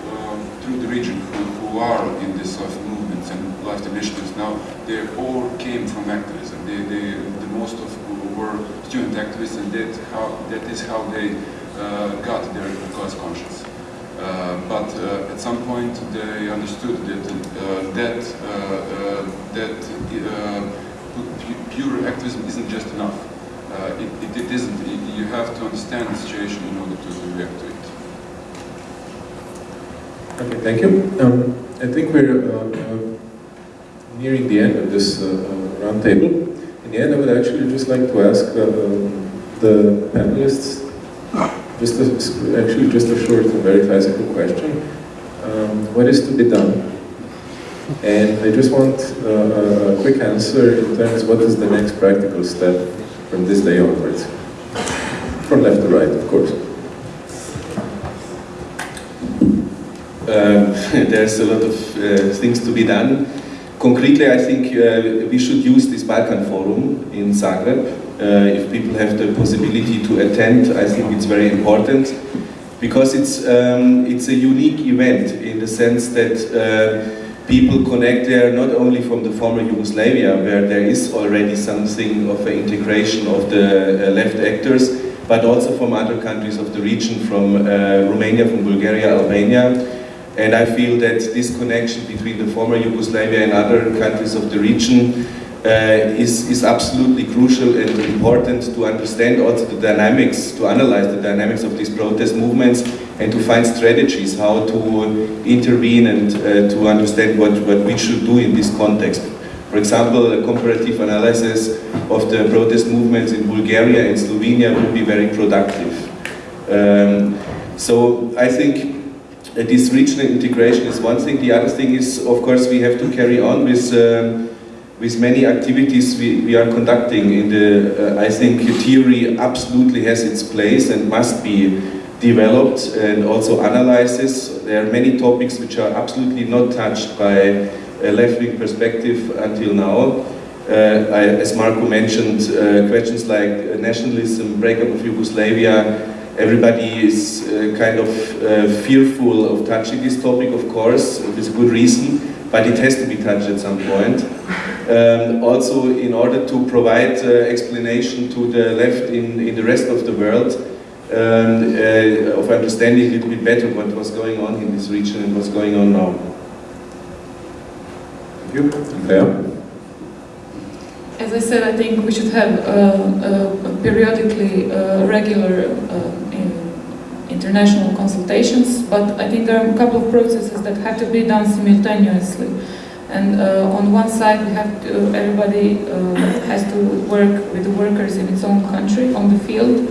through the region who, who are in this sort of movements and left initiatives now, they all came from activism. They, they, the most of who were student activists and that, how, that is how they uh, got their class conscience. Uh, but uh, at some point they understood that uh, that that pure activism isn't just enough. It, it, it isn't. You have to understand the situation in order to react to it. Okay, thank you. Um, I think we're uh, uh, nearing the end of this uh, roundtable. In the end, I would actually just like to ask the panelists just a, actually just a short and very classical question. Um, what is to be done? And I just want uh, a quick answer in terms what is the next practical step from this day onwards? From left to right, of course. Uh, there's a lot of uh, things to be done. concretely, I think uh, we should use this Balkan Forum in Zagreb. Uh, if people have the possibility to attend, I think it's very important because it's, um, it's a unique event in the sense that uh, people connect there not only from the former Yugoslavia, where there is already something of an integration of the uh, left actors, but also from other countries of the region, from uh, Romania, from Bulgaria, Albania. And I feel that this connection between the former Yugoslavia and other countries of the region uh, is, is absolutely crucial and important to understand also the dynamics, to analyze the dynamics of these protest movements and to find strategies how to intervene and uh, to understand what, what we should do in this context. For example, a comparative analysis of the protest movements in Bulgaria and Slovenia would be very productive. Um, so I think this regional integration is one thing. The other thing is, of course, we have to carry on with um, with many activities we, we are conducting in the, uh, I think theory absolutely has its place and must be developed and also analyzes. There are many topics which are absolutely not touched by a left-wing perspective until now. Uh, I, as Marco mentioned, uh, questions like nationalism, breakup of Yugoslavia, everybody is uh, kind of uh, fearful of touching this topic, of course, with good reason, but it has to be touched at some point. Um, also, in order to provide uh, explanation to the left in, in the rest of the world, um, uh, of understanding a little bit better what was going on in this region and what's going on now. Thank you. Andrea? As I said, I think we should have uh, periodically uh, regular in international consultations, but I think there are a couple of processes that have to be done simultaneously. And uh, on one side, we have to, everybody uh, has to work with the workers in its own country, on the field.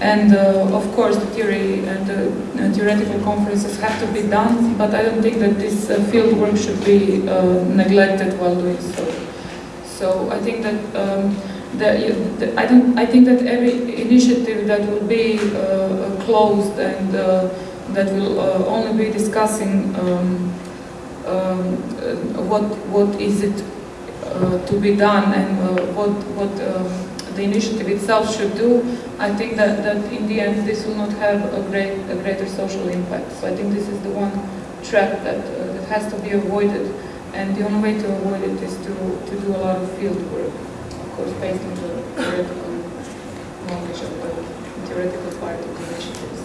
And uh, of course, the theory and the uh, theoretical conferences have to be done, but I don't think that this uh, field work should be uh, neglected while doing so. So I think that um, the, I don't. I think that every initiative that will be closed and that will only be discussing. Um, um, uh, what what is it uh, to be done and uh, what what um, the initiative itself should do, I think that, that in the end this will not have a great a greater social impact. So I think this is the one trap that that has to be avoided, and the only way to avoid it is to to do a lot of field work, course, based on the theoretical knowledge of the theoretical part of the initiatives.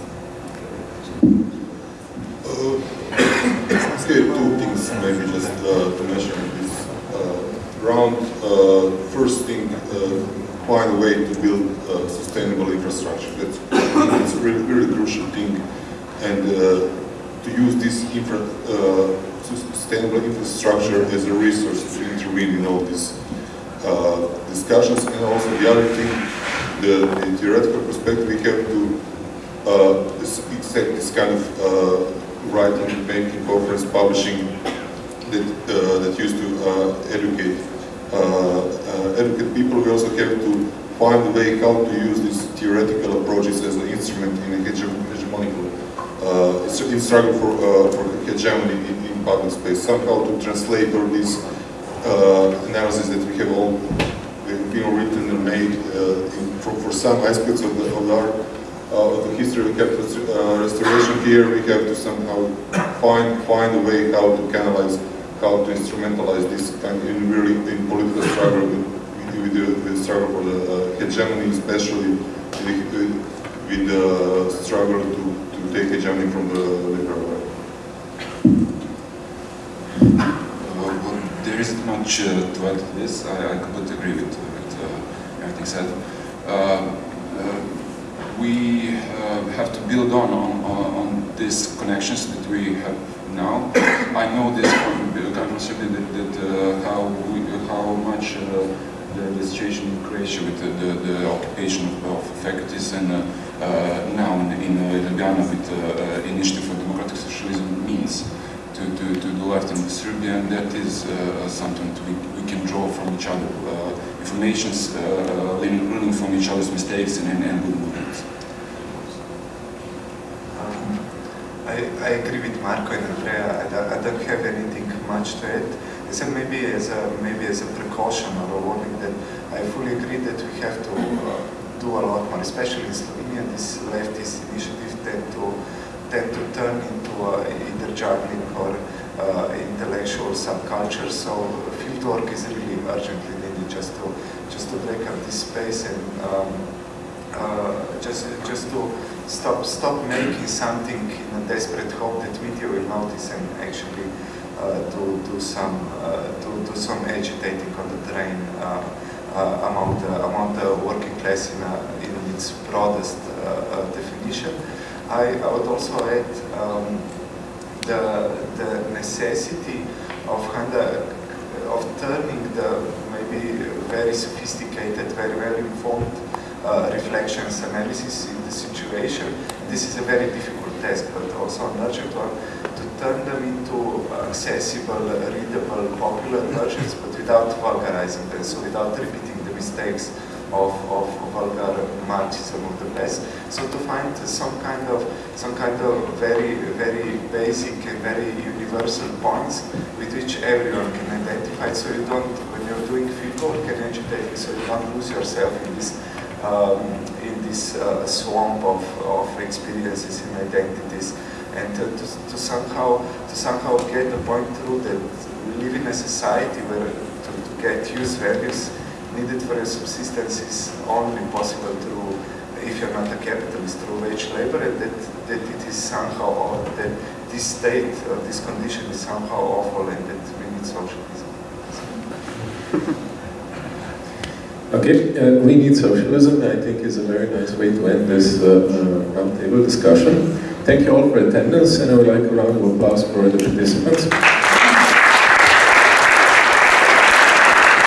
say two things maybe just uh, to mention this uh, round. Uh, first thing, uh, find a way to build uh, sustainable infrastructure. That's, that's a really, really crucial thing. And to use this infra, sustainable infrastructure as a resource to intervene in all these discussions. And also the other thing, the, the theoretical perspective, we have to set this kind of writing, making, conference, publishing that, uh, that used to uh, educate uh, educate people. We also have to find a way how to use these theoretical approaches as an instrument in a hegemonical uh, in struggle for uh, for hegemony in, in, public space. Somehow to translate all these uh, analysis that we have all been written and made in, for, for some aspects of, the, of our uh, the history. Of capital uh, restoration here, we have to somehow find find a way how to canalize, how to instrumentalize this kind of in really in political struggle with, with, the, with the struggle for the uh, hegemony, especially with, with the struggle to, to take hegemony from the liberal right. Uh, there isn't much uh, to add to this. I, I completely agree with, with uh, everything said. Um, we uh, have to build on, on, on, these connections that we have now. I know this from Serbia that, that uh, how, we, how much uh, the, situation in Croatia with the, the, the occupation of, of, faculties and uh, uh, now in, in Ljubljana with the Initiative for Democratic Socialism means to, to, the left in Serbia and that is uh, something we, we can draw from each other. Uh, informations uh, learning from each other's mistakes and, and, and good movements. Um, I, I agree with Marco and Andrea. I don't, I don't have anything much to add. So maybe as a maybe as a precaution or a warning that I fully agree that we have to uh, do a lot more, especially in Slovenia. This leftist initiative tend to tend to turn into uh, either juggling or uh, intellectual subculture. So field work is really urgently needed just to just to break up this space and um, uh, just just to stop stop making something in a desperate hope that media will notice and actually uh, do do some uh, do do some agitating on the train uh, among the among the working class in a, in its broadest definition. I, I would also add um, the the necessity of kind of of turning the maybe very sophisticated, very well informed uh, reflections, analysis in the situation. This is a very difficult task, but also an urgent one, to turn them into accessible, readable, popular versions, but without vulgarizing them, so without repeating the mistakes of, of vulgar Marxism of the past. So to find some kind of some kind of very very basic and very universal points with which everyone can identify. So you don't when you're doing fieldwork and agitating, so you don't lose yourself in this um, in this uh, swamp of, of experiences and identities, and to, to, to, somehow to somehow get the point through that we live in a society where to, to get use values needed for a subsistence is only possible through, if you're not a capitalist, through wage labor, and that, that it is somehow, that this state or this condition is somehow awful and that we need socialism. Okay, uh, we need socialism, I think is a very nice way to end this uh, uh, roundtable discussion. Thank you all for attendance and I would like a round of applause for the participants.